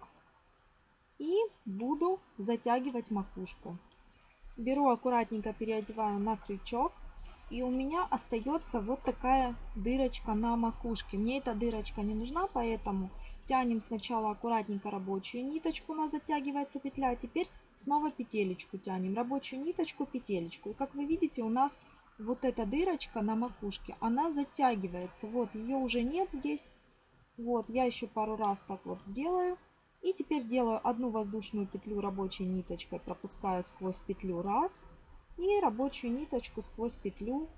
[SPEAKER 1] и буду затягивать макушку. Беру аккуратненько, переодеваю на крючок. И у меня остается вот такая дырочка на макушке. Мне эта дырочка не нужна, поэтому тянем сначала аккуратненько рабочую ниточку. У нас затягивается петля. А теперь снова петелечку тянем. Рабочую ниточку, петелечку. И как вы видите, у нас вот эта дырочка на макушке, она затягивается. Вот, ее уже нет здесь. Вот, я еще пару раз так вот сделаю. И теперь делаю одну воздушную петлю рабочей ниточкой, пропускаю сквозь петлю раз. И рабочую ниточку сквозь петлю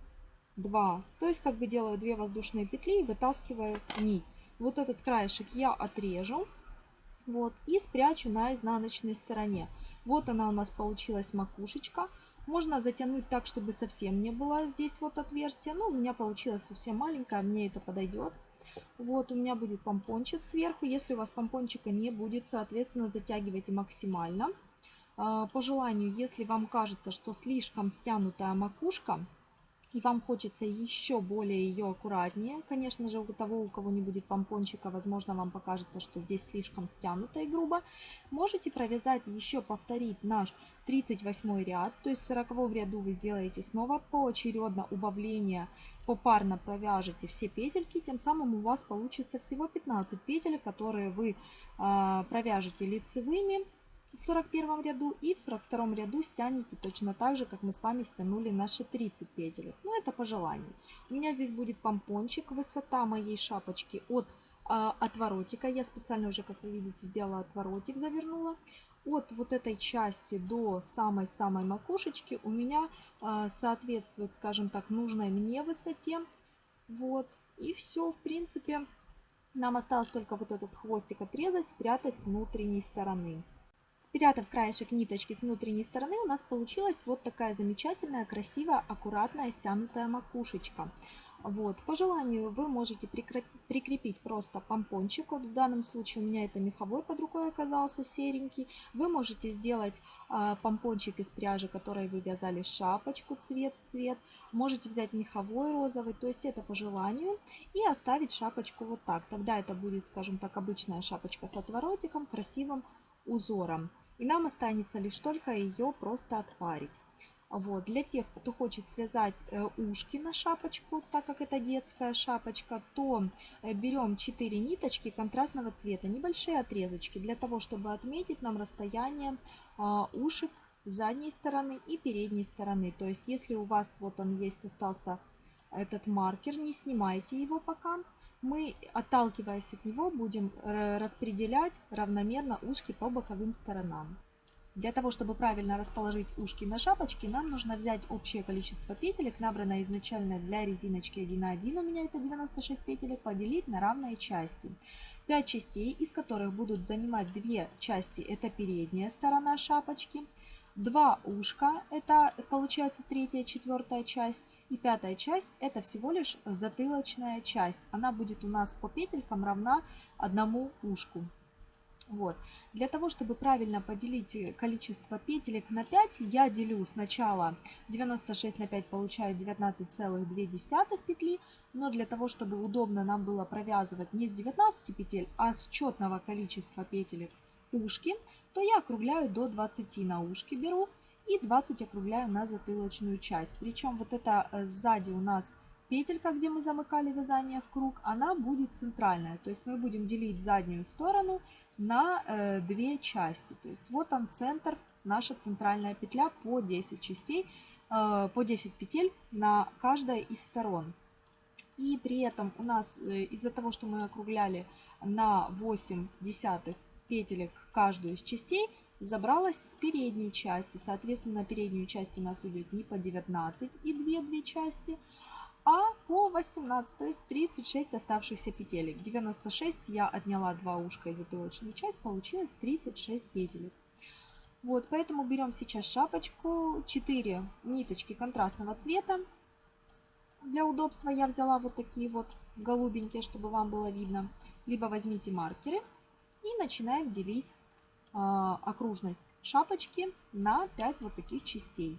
[SPEAKER 1] 2. То есть как бы делаю 2 воздушные петли и вытаскиваю нить. Вот этот краешек я отрежу. Вот, и спрячу на изнаночной стороне. Вот она у нас получилась макушечка. Можно затянуть так, чтобы совсем не было здесь вот отверстия. Но ну, у меня получилось совсем маленькое, мне это подойдет. Вот у меня будет помпончик сверху. Если у вас помпончика не будет, соответственно, затягивайте максимально. А, по желанию, если вам кажется, что слишком стянутая макушка, и вам хочется еще более ее аккуратнее, конечно же, у того, у кого не будет помпончика, возможно, вам покажется, что здесь слишком стянуто и грубо, можете провязать еще, повторить наш 38 ряд, то есть в 40 ряду вы сделаете снова поочередно убавление, попарно провяжете все петельки, тем самым у вас получится всего 15 петель, которые вы э, провяжете лицевыми в 41 ряду и в 42 ряду стянете точно так же, как мы с вами стянули наши 30 петель. Но это по желанию. У меня здесь будет помпончик, высота моей шапочки от а, отворотика. Я специально уже, как вы видите, сделала отворотик, завернула от вот этой части до самой-самой макушечки у меня э, соответствует, скажем так, нужной мне высоте. Вот. И все, в принципе, нам осталось только вот этот хвостик отрезать, спрятать с внутренней стороны. Спрятав краешек ниточки с внутренней стороны, у нас получилась вот такая замечательная, красивая, аккуратная, стянутая макушечка. Вот. По желанию вы можете прикрепить просто помпончик. Вот в данном случае у меня это меховой под рукой оказался серенький. Вы можете сделать э, помпончик из пряжи, которой вы вязали шапочку, цвет, цвет. Можете взять меховой розовый, то есть это по желанию. И оставить шапочку вот так. Тогда это будет, скажем так, обычная шапочка с отворотиком, красивым узором. И нам останется лишь только ее просто отварить. Вот. Для тех, кто хочет связать э, ушки на шапочку, так как это детская шапочка, то э, берем 4 ниточки контрастного цвета, небольшие отрезочки, для того, чтобы отметить нам расстояние а, ушек задней стороны и передней стороны. То есть, если у вас вот он есть, остался этот маркер, не снимайте его пока. Мы, отталкиваясь от него, будем э, распределять равномерно ушки по боковым сторонам. Для того, чтобы правильно расположить ушки на шапочке, нам нужно взять общее количество петелек, набранное изначально для резиночки 1:1. у меня это 96 петелек, поделить на равные части. 5 частей, из которых будут занимать 2 части, это передняя сторона шапочки, 2 ушка, это получается третья, четвертая часть, и пятая часть это всего лишь затылочная часть. Она будет у нас по петелькам равна одному ушку. Вот. Для того, чтобы правильно поделить э, количество петелек на 5, я делю сначала 96 на 5, получаю 19,2 петли, но для того, чтобы удобно нам было провязывать не с 19 петель, а с четного количества петелек ушки, то я округляю до 20 на ушки беру и 20 округляю на затылочную часть. Причем вот это э, сзади у нас петелька, где мы замыкали вязание в круг, она будет центральная. То есть мы будем делить заднюю сторону на э, две части. То есть вот он центр, наша центральная петля по 10 частей, э, по 10 петель на каждой из сторон. И при этом у нас э, из-за того, что мы округляли на 8 десятых петелек каждую из частей, забралась с передней части. Соответственно, на переднюю часть у нас уйдет не по 19 и 2, 2 части, а по 18, то есть 36 оставшихся петелек. 96 я отняла 2 ушка и затылочную часть, получилось 36 петелек. Вот, поэтому берем сейчас шапочку, 4 ниточки контрастного цвета. Для удобства я взяла вот такие вот голубенькие, чтобы вам было видно. Либо возьмите маркеры и начинаем делить э, окружность шапочки на 5 вот таких частей.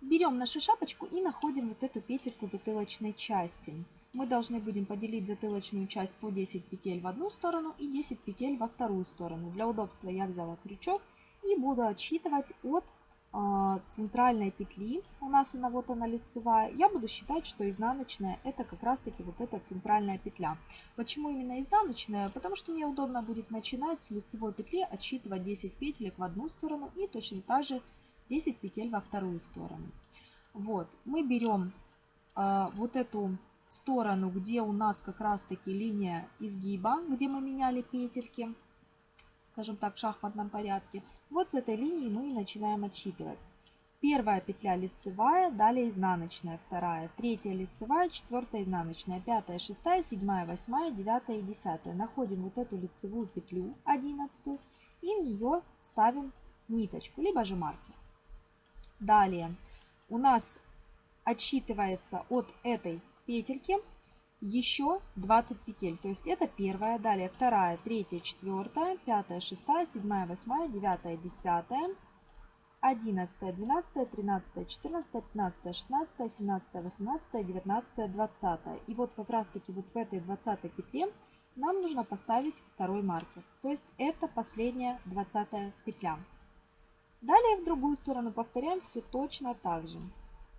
[SPEAKER 1] Берем нашу шапочку и находим вот эту петельку затылочной части. Мы должны будем поделить затылочную часть по 10 петель в одну сторону и 10 петель во вторую сторону. Для удобства я взяла крючок и буду отсчитывать от э, центральной петли. У нас она вот она лицевая. Я буду считать, что изнаночная это как раз таки вот эта центральная петля. Почему именно изнаночная? Потому что мне удобно будет начинать с лицевой петли отсчитывать 10 петелек в одну сторону и точно так же 10 петель во вторую сторону. Вот, мы берем э, вот эту сторону, где у нас как раз-таки линия изгиба, где мы меняли петельки, скажем так, в шахматном порядке. Вот с этой линии мы и начинаем отсчитывать. Первая петля лицевая, далее изнаночная, вторая, третья лицевая, четвертая изнаночная, пятая, шестая, седьмая, восьмая, девятая и десятая. Находим вот эту лицевую петлю, одиннадцатую, и в нее ставим ниточку, либо же маркер. Далее у нас отсчитывается от этой петельки еще 20 петель. То есть это первая, далее вторая, третья, четвертая, пятая, шестая, седьмая, восьмая, девятая, десятая, одиннадцатая, двенадцатая, тринадцатая, четырнадцатая, пятнадцатая, шестнадцатая, семнадцатая, восемнадцатая, девятнадцатая, двадцатая. И вот как раз таки вот в этой двадцатой петле нам нужно поставить второй маркер. То есть это последняя двадцатая петля. Далее в другую сторону повторяем все точно так же.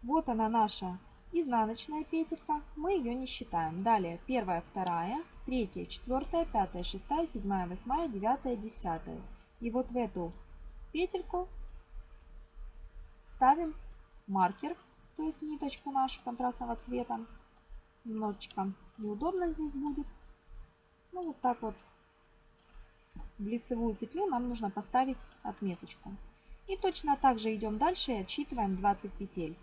[SPEAKER 1] Вот она наша изнаночная петелька, мы ее не считаем. Далее первая, вторая, третья, четвертая, пятая, шестая, седьмая, восьмая, девятая, десятая. И вот в эту петельку ставим маркер, то есть ниточку нашу контрастного цвета. Немножечко неудобно здесь будет. Ну вот так вот в лицевую петлю нам нужно поставить отметочку. И точно так же идем дальше и отсчитываем 20 петель.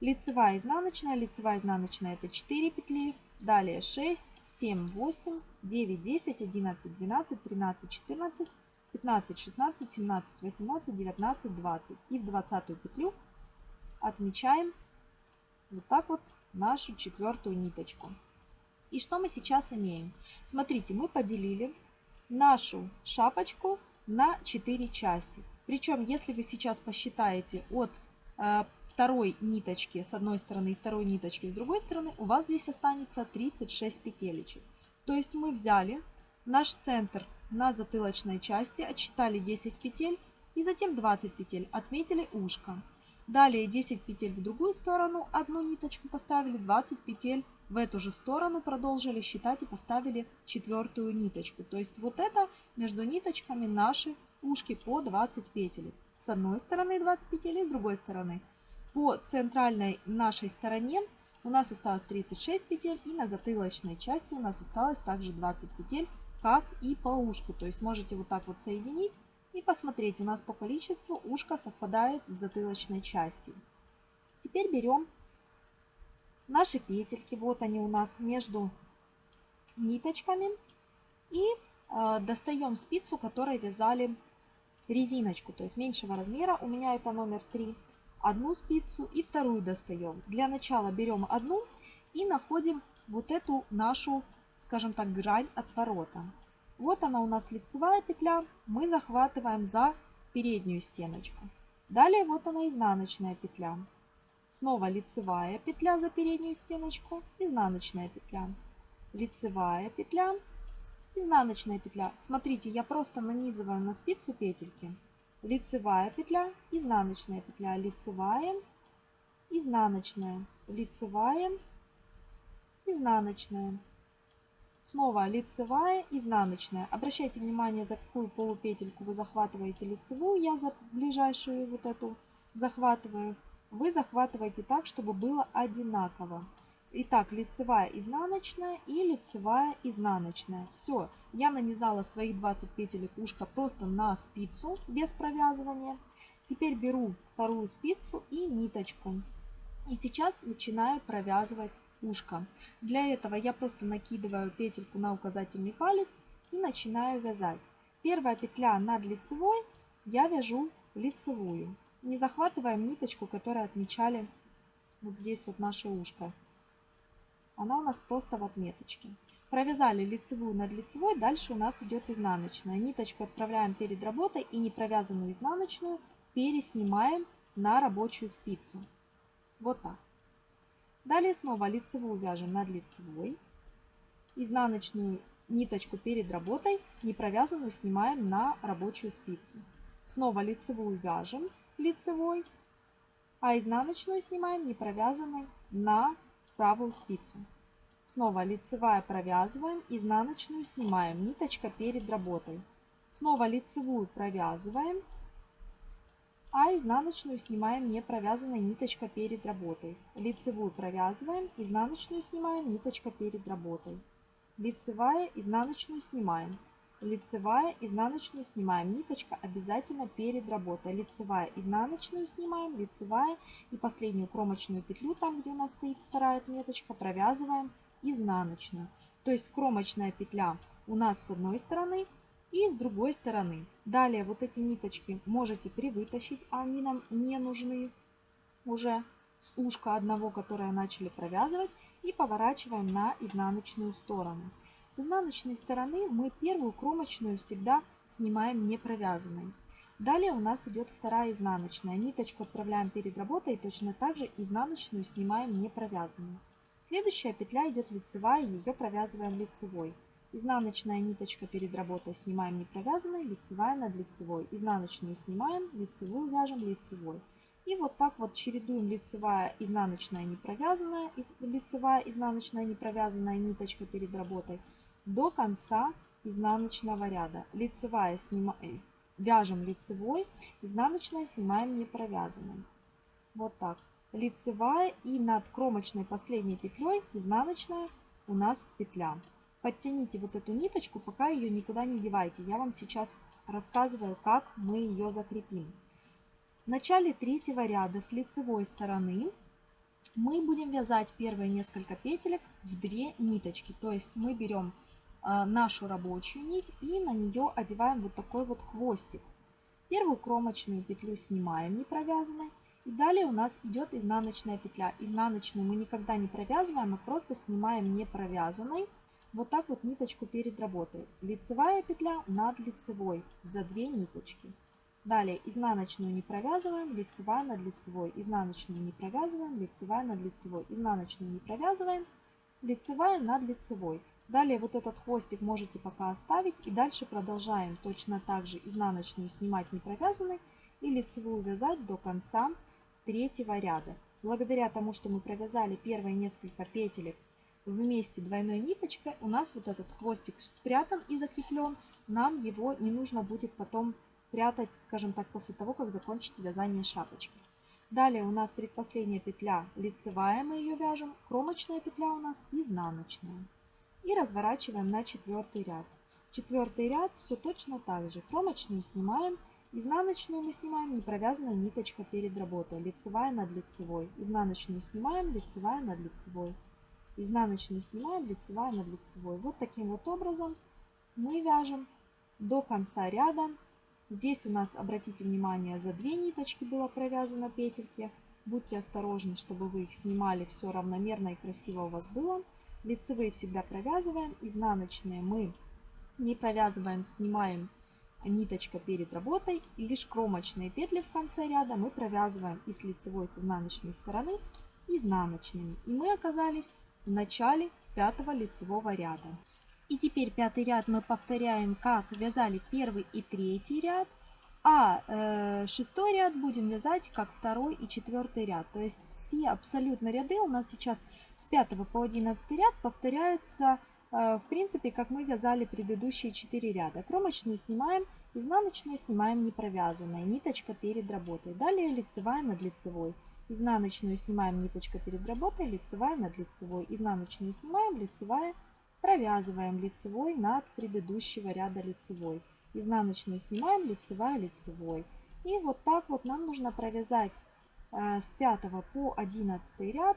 [SPEAKER 1] Лицевая, изнаночная. Лицевая, изнаночная это 4 петли. Далее 6, 7, 8, 9, 10, 11, 12, 13, 14, 15, 16, 17, 18, 19, 20. И в 20 петлю отмечаем вот так вот нашу четвертую ниточку. И что мы сейчас имеем? Смотрите, мы поделили нашу шапочку на 4 части. Причем, если вы сейчас посчитаете от э, второй ниточки с одной стороны и второй ниточки с другой стороны, у вас здесь останется 36 петелечек. То есть мы взяли наш центр на затылочной части, отсчитали 10 петель и затем 20 петель, отметили ушко. Далее 10 петель в другую сторону, одну ниточку поставили, 20 петель в эту же сторону, продолжили считать и поставили четвертую ниточку. То есть вот это между ниточками наши ушки по 20 петель С одной стороны 20 петель, с другой стороны. По центральной нашей стороне у нас осталось 36 петель, и на затылочной части у нас осталось также 20 петель, как и по ушку. То есть можете вот так вот соединить и посмотреть, у нас по количеству ушко совпадает с затылочной частью. Теперь берем наши петельки, вот они у нас между ниточками, и э, достаем спицу, которой вязали резиночку, то есть меньшего размера, у меня это номер 3, одну спицу и вторую достаем. Для начала берем одну и находим вот эту нашу, скажем так, грань отворота. Вот она у нас лицевая петля, мы захватываем за переднюю стеночку. Далее вот она изнаночная петля. Снова лицевая петля за переднюю стеночку, изнаночная петля, лицевая петля, Изнаночная петля. Смотрите, я просто нанизываю на спицу петельки. Лицевая петля, изнаночная петля, лицевая, изнаночная, лицевая, изнаночная. Снова лицевая, изнаночная. Обращайте внимание, за какую полупетельку вы захватываете лицевую. Я за ближайшую вот эту захватываю. Вы захватываете так, чтобы было одинаково. Итак, лицевая, изнаночная и лицевая, изнаночная. Все, я нанизала свои 20 петелек ушка просто на спицу без провязывания. Теперь беру вторую спицу и ниточку. И сейчас начинаю провязывать ушко. Для этого я просто накидываю петельку на указательный палец и начинаю вязать. Первая петля над лицевой я вяжу лицевую. Не захватываем ниточку, которую отмечали вот здесь вот наше ушко она у нас просто в отметочке. Провязали лицевую над лицевой, дальше у нас идет изнаночная. Ниточку отправляем перед работой и непровязанную изнаночную переснимаем на рабочую спицу. Вот так. Далее снова лицевую вяжем над лицевой, изнаночную ниточку перед работой, не провязанную снимаем на рабочую спицу. Снова лицевую вяжем лицевой, а изнаночную снимаем не провязанной на правую спицу. Снова лицевая провязываем, изнаночную снимаем, ниточка перед работой. Снова лицевую провязываем, а изнаночную снимаем не провязанной ниточка перед работой. Лицевую провязываем, изнаночную снимаем, ниточка перед работой. Лицевая, изнаночную снимаем. Лицевая, изнаночную снимаем, ниточка обязательно перед работой. Лицевая, изнаночную снимаем, лицевая и последнюю кромочную петлю, там где у нас стоит вторая отметочка, провязываем изнаночную. То есть кромочная петля у нас с одной стороны и с другой стороны. Далее вот эти ниточки можете привытащить, а они нам не нужны уже с ушка одного, которое начали провязывать, и поворачиваем на изнаночную сторону. С изнаночной стороны мы первую кромочную всегда снимаем не провязанной. Далее у нас идет вторая изнаночная. Ниточку отправляем перед работой и точно так же изнаночную снимаем не провязанную. Следующая петля идет лицевая, ее провязываем лицевой. Изнаночная ниточка перед работой снимаем не провязанной, лицевая над лицевой. Изнаночную снимаем, лицевую вяжем лицевой. И вот так вот чередуем лицевая, изнаночная, не провязанная, лицевая, изнаночная, не провязанная ниточка перед работой до конца изнаночного ряда. Лицевая снимаем, э, вяжем лицевой, изнаночная снимаем не провязанной. Вот так лицевая и над кромочной последней петлей изнаночная у нас петля. Подтяните вот эту ниточку, пока ее никуда не девайте. Я вам сейчас рассказываю, как мы ее закрепим. В начале третьего ряда с лицевой стороны мы будем вязать первые несколько петелек в две ниточки. То есть мы берем э, нашу рабочую нить и на нее одеваем вот такой вот хвостик. Первую кромочную петлю снимаем не провязанной и далее у нас идет изнаночная петля. Изнаночную мы никогда не провязываем, а просто снимаем не провязанной. Вот так вот ниточку перед работой. Лицевая петля над лицевой за две ниточки. Далее изнаночную не провязываем, лицевая над лицевой. Изнаночную не провязываем, лицевая над лицевой. Изнаночную не провязываем, лицевая над лицевой. Далее вот этот хвостик можете пока оставить. И дальше продолжаем точно так же изнаночную снимать не провязанной и лицевую вязать до конца третьего ряда. Благодаря тому, что мы провязали первые несколько петелек вместе двойной ниточкой, у нас вот этот хвостик спрятан и закреплен. Нам его не нужно будет потом прятать, скажем так, после того, как закончите вязание шапочки. Далее у нас предпоследняя петля лицевая, мы ее вяжем, кромочная петля у нас изнаночная. И разворачиваем на четвертый ряд. Четвертый ряд все точно так же. Кромочную снимаем Изнаночную мы снимаем, не провязанная ниточка перед работой, лицевая над лицевой. Изнаночную снимаем, лицевая над лицевой. Изнаночную снимаем, лицевая над лицевой. Вот таким вот образом мы вяжем до конца ряда. Здесь у нас, обратите внимание, за две ниточки было провязано петельки. Будьте осторожны, чтобы вы их снимали все равномерно и красиво у вас было. Лицевые всегда провязываем, изнаночные мы не провязываем, снимаем ниточка перед работой, и лишь кромочные петли в конце ряда мы провязываем и с лицевой, и с изнаночной стороны, изнаночными. И мы оказались в начале пятого лицевого ряда. И теперь пятый ряд мы повторяем, как вязали первый и третий ряд, а э, шестой ряд будем вязать как второй и четвертый ряд. То есть все абсолютно ряды у нас сейчас с пятого по одиннадцатый ряд повторяются а, в принципе, как мы вязали предыдущие 4 ряда. Кромочную снимаем, изнаночную снимаем не провязанной, ниточка перед работой. Далее лицевая над лицевой. Изнаночную снимаем ниточка перед работой, лицевая над лицевой. Изнаночную снимаем, лицевая, провязываем лицевой над предыдущего ряда лицевой. Изнаночную снимаем, лицевая, лицевой. И вот так вот нам нужно провязать э, с 5 по 11 ряд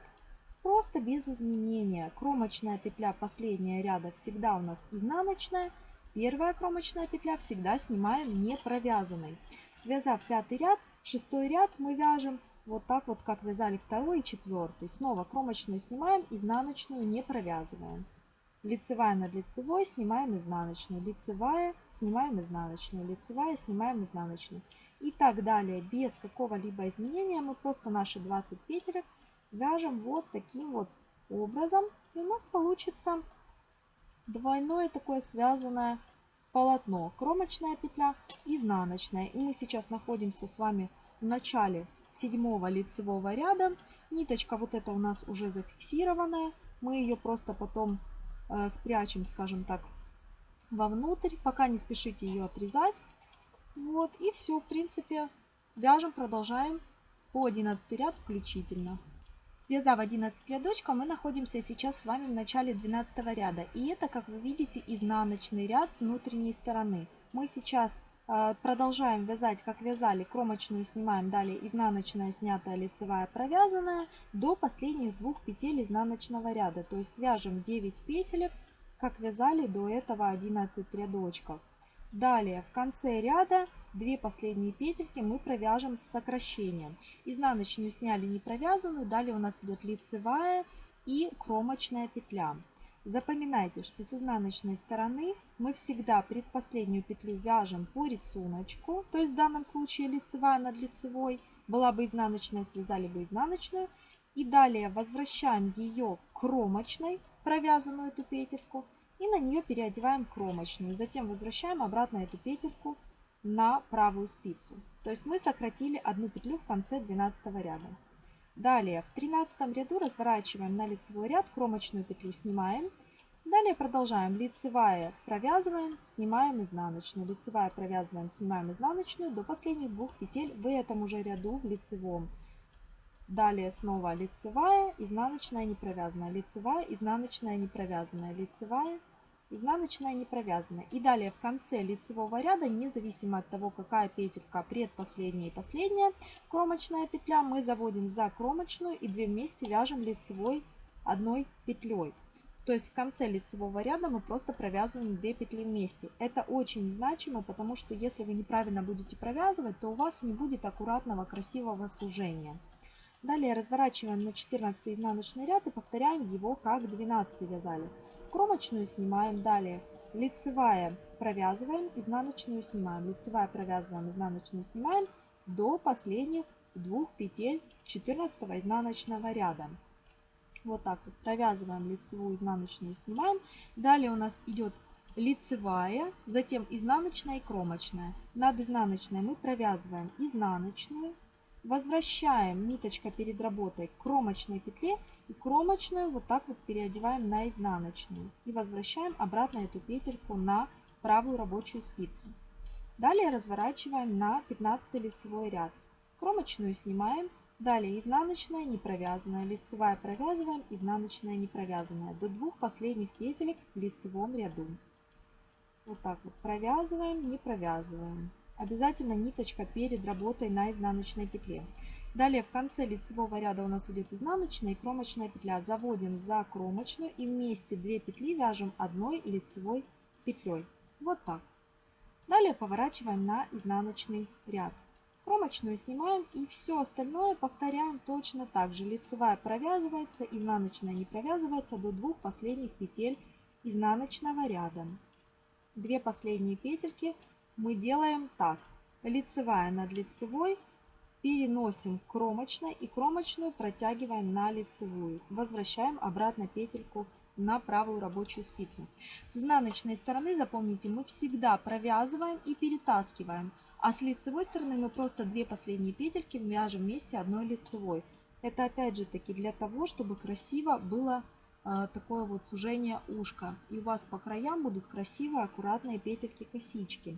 [SPEAKER 1] Просто без изменения. Кромочная петля последняя ряда всегда у нас изнаночная. Первая кромочная петля всегда снимаем не провязанной. Связав пятый ряд, шестой ряд мы вяжем вот так вот, как вязали второй и четвертый. Снова кромочную снимаем, изнаночную не провязываем. Лицевая над лицевой снимаем изнаночную, лицевая снимаем изнаночную, лицевая снимаем изнаночную. И так далее, без какого-либо изменения мы просто наши 20 петель вяжем вот таким вот образом. И у нас получится двойное такое связанное полотно. Кромочная петля, изнаночная. И мы сейчас находимся с вами в начале седьмого лицевого ряда. Ниточка вот эта у нас уже зафиксированная. Мы ее просто потом э, спрячем, скажем так, вовнутрь. Пока не спешите ее отрезать. Вот, и все, в принципе, вяжем, продолжаем по 11 ряд включительно. Связав 11 рядочков, мы находимся сейчас с вами в начале 12 ряда. И это, как вы видите, изнаночный ряд с внутренней стороны. Мы сейчас э, продолжаем вязать, как вязали, кромочную снимаем, далее изнаночная снятая, лицевая провязанная, до последних двух петель изнаночного ряда. То есть вяжем 9 петелек, как вязали до этого 11 рядочков. Далее в конце ряда Две последние петельки мы провяжем с сокращением. Изнаночную сняли не провязанную, далее у нас идет лицевая и кромочная петля. Запоминайте, что с изнаночной стороны мы всегда предпоследнюю петлю вяжем по рисунку, то есть в данном случае лицевая над лицевой, была бы изнаночная, связали бы изнаночную. И далее возвращаем ее кромочной, провязанную эту петельку, и на нее переодеваем кромочную. Затем возвращаем обратно эту петельку на правую спицу. То есть мы сократили одну петлю в конце 12 ряда. Далее в 13 ряду разворачиваем на лицевой ряд, кромочную петлю снимаем. Далее продолжаем. Лицевая провязываем, снимаем изнаночную. Лицевая провязываем, снимаем изнаночную до последних двух петель в этом уже ряду в лицевом. Далее снова лицевая, изнаночная, не провязанная, лицевая, изнаночная, не провязанная, лицевая, изнаночная не провязана. И далее в конце лицевого ряда, независимо от того, какая петелька предпоследняя и последняя кромочная петля, мы заводим за кромочную и 2 вместе вяжем лицевой одной петлей. То есть в конце лицевого ряда мы просто провязываем 2 петли вместе. Это очень значимо, потому что если вы неправильно будете провязывать, то у вас не будет аккуратного красивого сужения. Далее разворачиваем на 14 изнаночный ряд и повторяем его как 12 вязали. Кромочную снимаем, далее лицевая провязываем, изнаночную снимаем, лицевая провязываем, изнаночную снимаем до последних двух петель 14 изнаночного ряда. Вот так вот провязываем лицевую, изнаночную снимаем. Далее у нас идет лицевая, затем изнаночная и кромочная. Над изнаночной мы провязываем изнаночную, Возвращаем ниточка перед работой к кромочной петле и кромочную вот так вот переодеваем на изнаночную. И возвращаем обратно эту петельку на правую рабочую спицу. Далее разворачиваем на 15 лицевой ряд. Кромочную снимаем, далее изнаночная, не провязанная, лицевая провязываем, изнаночная, не провязанная. До двух последних петелек в лицевом ряду. Вот так вот провязываем, не провязываем. Обязательно ниточка перед работой на изнаночной петле. Далее в конце лицевого ряда у нас идет изнаночная и кромочная петля. Заводим за кромочную и вместе две петли вяжем одной лицевой петлей. Вот так. Далее поворачиваем на изнаночный ряд. Кромочную снимаем и все остальное повторяем точно так же. Лицевая провязывается, изнаночная не провязывается до двух последних петель изнаночного ряда. Две последние петельки мы делаем так. Лицевая над лицевой переносим к кромочной и кромочную протягиваем на лицевую. Возвращаем обратно петельку на правую рабочую спицу. С изнаночной стороны, запомните, мы всегда провязываем и перетаскиваем. А с лицевой стороны мы просто две последние петельки вяжем вместе одной лицевой. Это опять же таки для того, чтобы красиво было э, такое вот сужение ушка. И у вас по краям будут красивые аккуратные петельки-косички.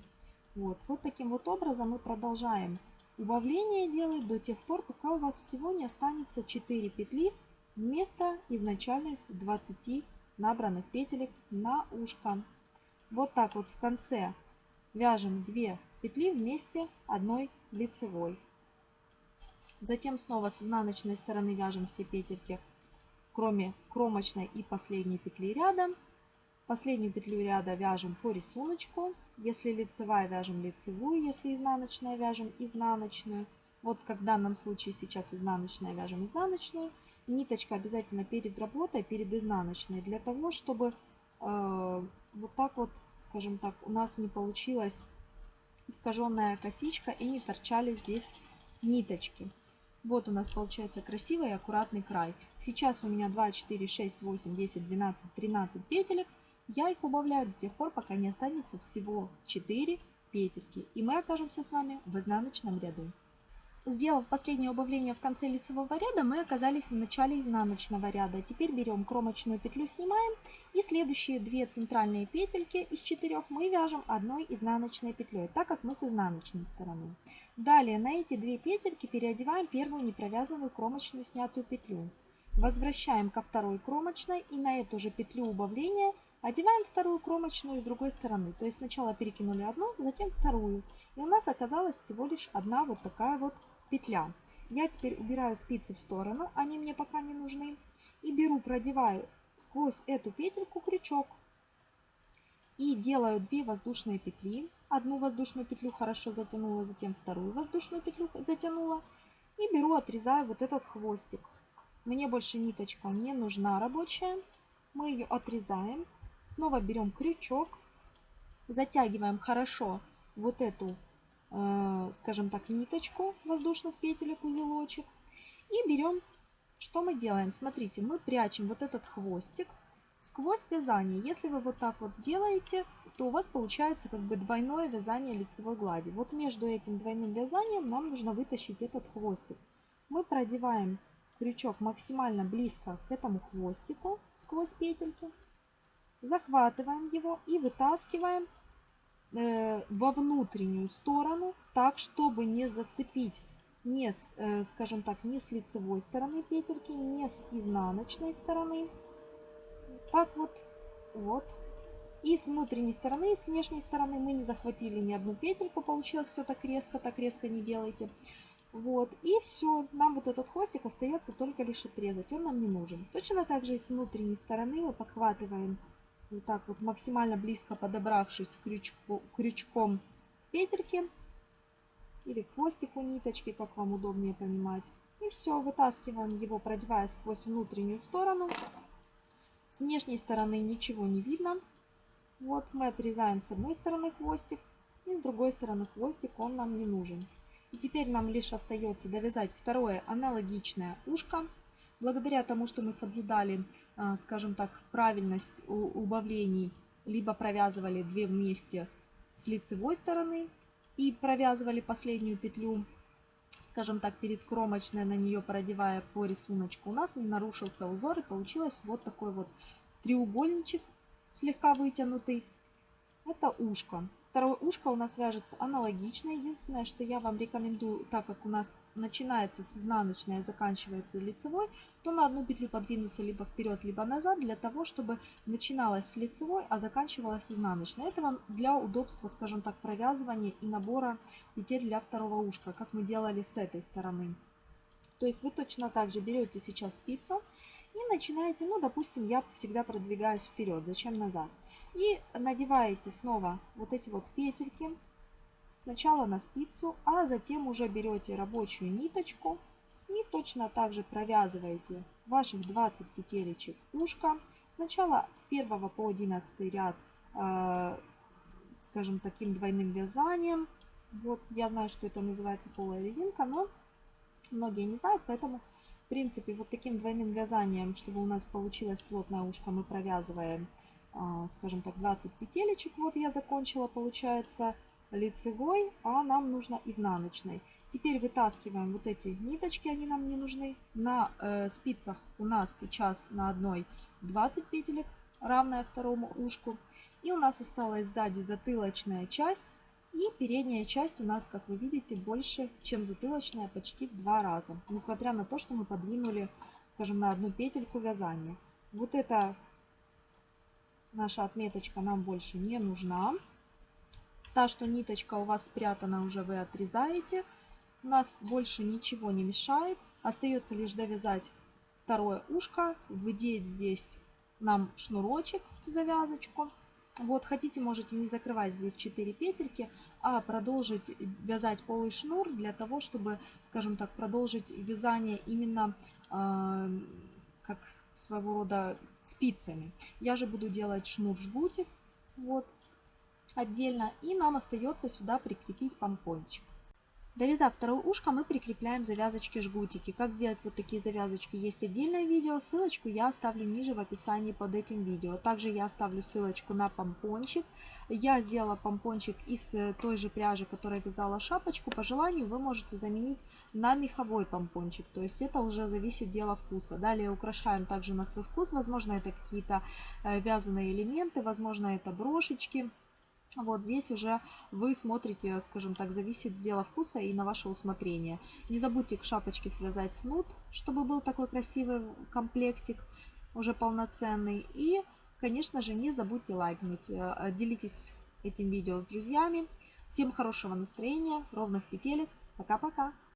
[SPEAKER 1] Вот, вот таким вот образом мы продолжаем убавление делать до тех пор, пока у вас всего не останется 4 петли вместо изначальных 20 набранных петелек на ушко. Вот так вот в конце вяжем 2 петли вместе одной лицевой. Затем снова с изнаночной стороны вяжем все петельки, кроме кромочной и последней петли рядом. Последнюю петлю ряда вяжем по рисунку. Если лицевая, вяжем лицевую. Если изнаночная, вяжем изнаночную. Вот как в данном случае сейчас изнаночная, вяжем изнаночную. Ниточка обязательно перед работой, перед изнаночной. Для того, чтобы э, вот так вот, скажем так, у нас не получилась искаженная косичка и не торчали здесь ниточки. Вот у нас получается красивый и аккуратный край. Сейчас у меня 2, 4, 6, 8, 10, 12, 13 петелек. Я их убавляю до тех пор, пока не останется всего 4 петельки, и мы окажемся с вами в изнаночном ряду. Сделав последнее убавление в конце лицевого ряда, мы оказались в начале изнаночного ряда. Теперь берем кромочную петлю, снимаем, и следующие две центральные петельки из четырех мы вяжем одной изнаночной петлей, так как мы с изнаночной стороны. Далее на эти две петельки переодеваем первую непровязанную кромочную снятую петлю. Возвращаем ко второй кромочной и на эту же петлю убавления – Одеваем вторую кромочную с другой стороны. То есть сначала перекинули одну, затем вторую. И у нас оказалась всего лишь одна вот такая вот петля. Я теперь убираю спицы в сторону, они мне пока не нужны. И беру, продеваю сквозь эту петельку крючок. И делаю две воздушные петли. Одну воздушную петлю хорошо затянула, затем вторую воздушную петлю затянула. И беру, отрезаю вот этот хвостик. Мне больше ниточка не нужна рабочая. Мы ее отрезаем Снова берем крючок, затягиваем хорошо вот эту, э, скажем так, ниточку воздушных петелек, узелочек. И берем, что мы делаем? Смотрите, мы прячем вот этот хвостик сквозь вязание. Если вы вот так вот сделаете, то у вас получается как бы двойное вязание лицевой глади. Вот между этим двойным вязанием нам нужно вытащить этот хвостик. Мы продеваем крючок максимально близко к этому хвостику сквозь петельки захватываем его и вытаскиваем э, во внутреннюю сторону, так, чтобы не зацепить не, с, э, скажем так, не с лицевой стороны петельки, не с изнаночной стороны. Так вот, вот. И с внутренней стороны, и с внешней стороны мы не захватили ни одну петельку, получилось все так резко, так резко не делайте. Вот, и все, нам вот этот хвостик остается только лишь отрезать, он нам не нужен. Точно так же и с внутренней стороны мы подхватываем вот так вот максимально близко подобравшись крючку, крючком петельки или хвостику ниточки, как вам удобнее понимать. И все, вытаскиваем его, продевая сквозь внутреннюю сторону. С внешней стороны ничего не видно. Вот мы отрезаем с одной стороны хвостик, и с другой стороны хвостик он нам не нужен. И теперь нам лишь остается довязать второе аналогичное ушко. Благодаря тому, что мы соблюдали, а, скажем так, правильность убавлений, либо провязывали две вместе с лицевой стороны и провязывали последнюю петлю, скажем так, перед кромочной, на нее продевая по рисунку, у нас не нарушился узор и получилось вот такой вот треугольничек, слегка вытянутый. Это ушко. Второе ушко у нас вяжется аналогично. Единственное, что я вам рекомендую, так как у нас начинается с изнаночной, а заканчивается лицевой, то на одну петлю подвинуться либо вперед, либо назад, для того, чтобы начиналась с лицевой, а заканчивалась изнаночной. Это вам для удобства, скажем так, провязывания и набора петель для второго ушка, как мы делали с этой стороны. То есть вы точно так же берете сейчас спицу и начинаете, ну, допустим, я всегда продвигаюсь вперед, зачем назад? И надеваете снова вот эти вот петельки. Сначала на спицу, а затем уже берете рабочую ниточку и точно так же провязываете ваших 20 петелечек ушка. Сначала с 1 по 11 ряд, э, скажем, таким двойным вязанием. Вот я знаю, что это называется полая резинка, но многие не знают, поэтому, в принципе, вот таким двойным вязанием, чтобы у нас получилось плотное ушко, мы провязываем а, скажем так, 20 петелечек. Вот я закончила, получается, лицевой, а нам нужно изнаночной. Теперь вытаскиваем вот эти ниточки, они нам не нужны. На э, спицах у нас сейчас на одной 20 петелек, равная второму ушку. И у нас осталась сзади затылочная часть. И передняя часть у нас, как вы видите, больше, чем затылочная, почти в два раза. Несмотря на то, что мы подвинули, скажем, на одну петельку вязания. Вот это Наша отметочка нам больше не нужна. Та, что ниточка у вас спрятана, уже вы отрезаете. У нас больше ничего не мешает. Остается лишь довязать второе ушко, выдеть здесь нам шнурочек, завязочку. Вот хотите, можете не закрывать здесь 4 петельки, а продолжить вязать полый шнур для того, чтобы, скажем так, продолжить вязание именно, э, как своего рода спицами. Я же буду делать шнур-жгутик вот отдельно. И нам остается сюда прикрепить помпончик. Довязав второе ушко, мы прикрепляем завязочки жгутики. Как сделать вот такие завязочки, есть отдельное видео, ссылочку я оставлю ниже в описании под этим видео. Также я оставлю ссылочку на помпончик. Я сделала помпончик из э, той же пряжи, которая вязала шапочку. По желанию вы можете заменить на меховой помпончик, то есть это уже зависит дело вкуса. Далее украшаем также на свой вкус, возможно это какие-то э, вязаные элементы, возможно это брошечки. Вот здесь уже вы смотрите, скажем так, зависит дело вкуса и на ваше усмотрение. Не забудьте к шапочке связать снуд, чтобы был такой красивый комплектик, уже полноценный. И, конечно же, не забудьте лайкнуть. Э, делитесь этим видео с друзьями. Всем хорошего настроения, ровных петелек. Пока-пока!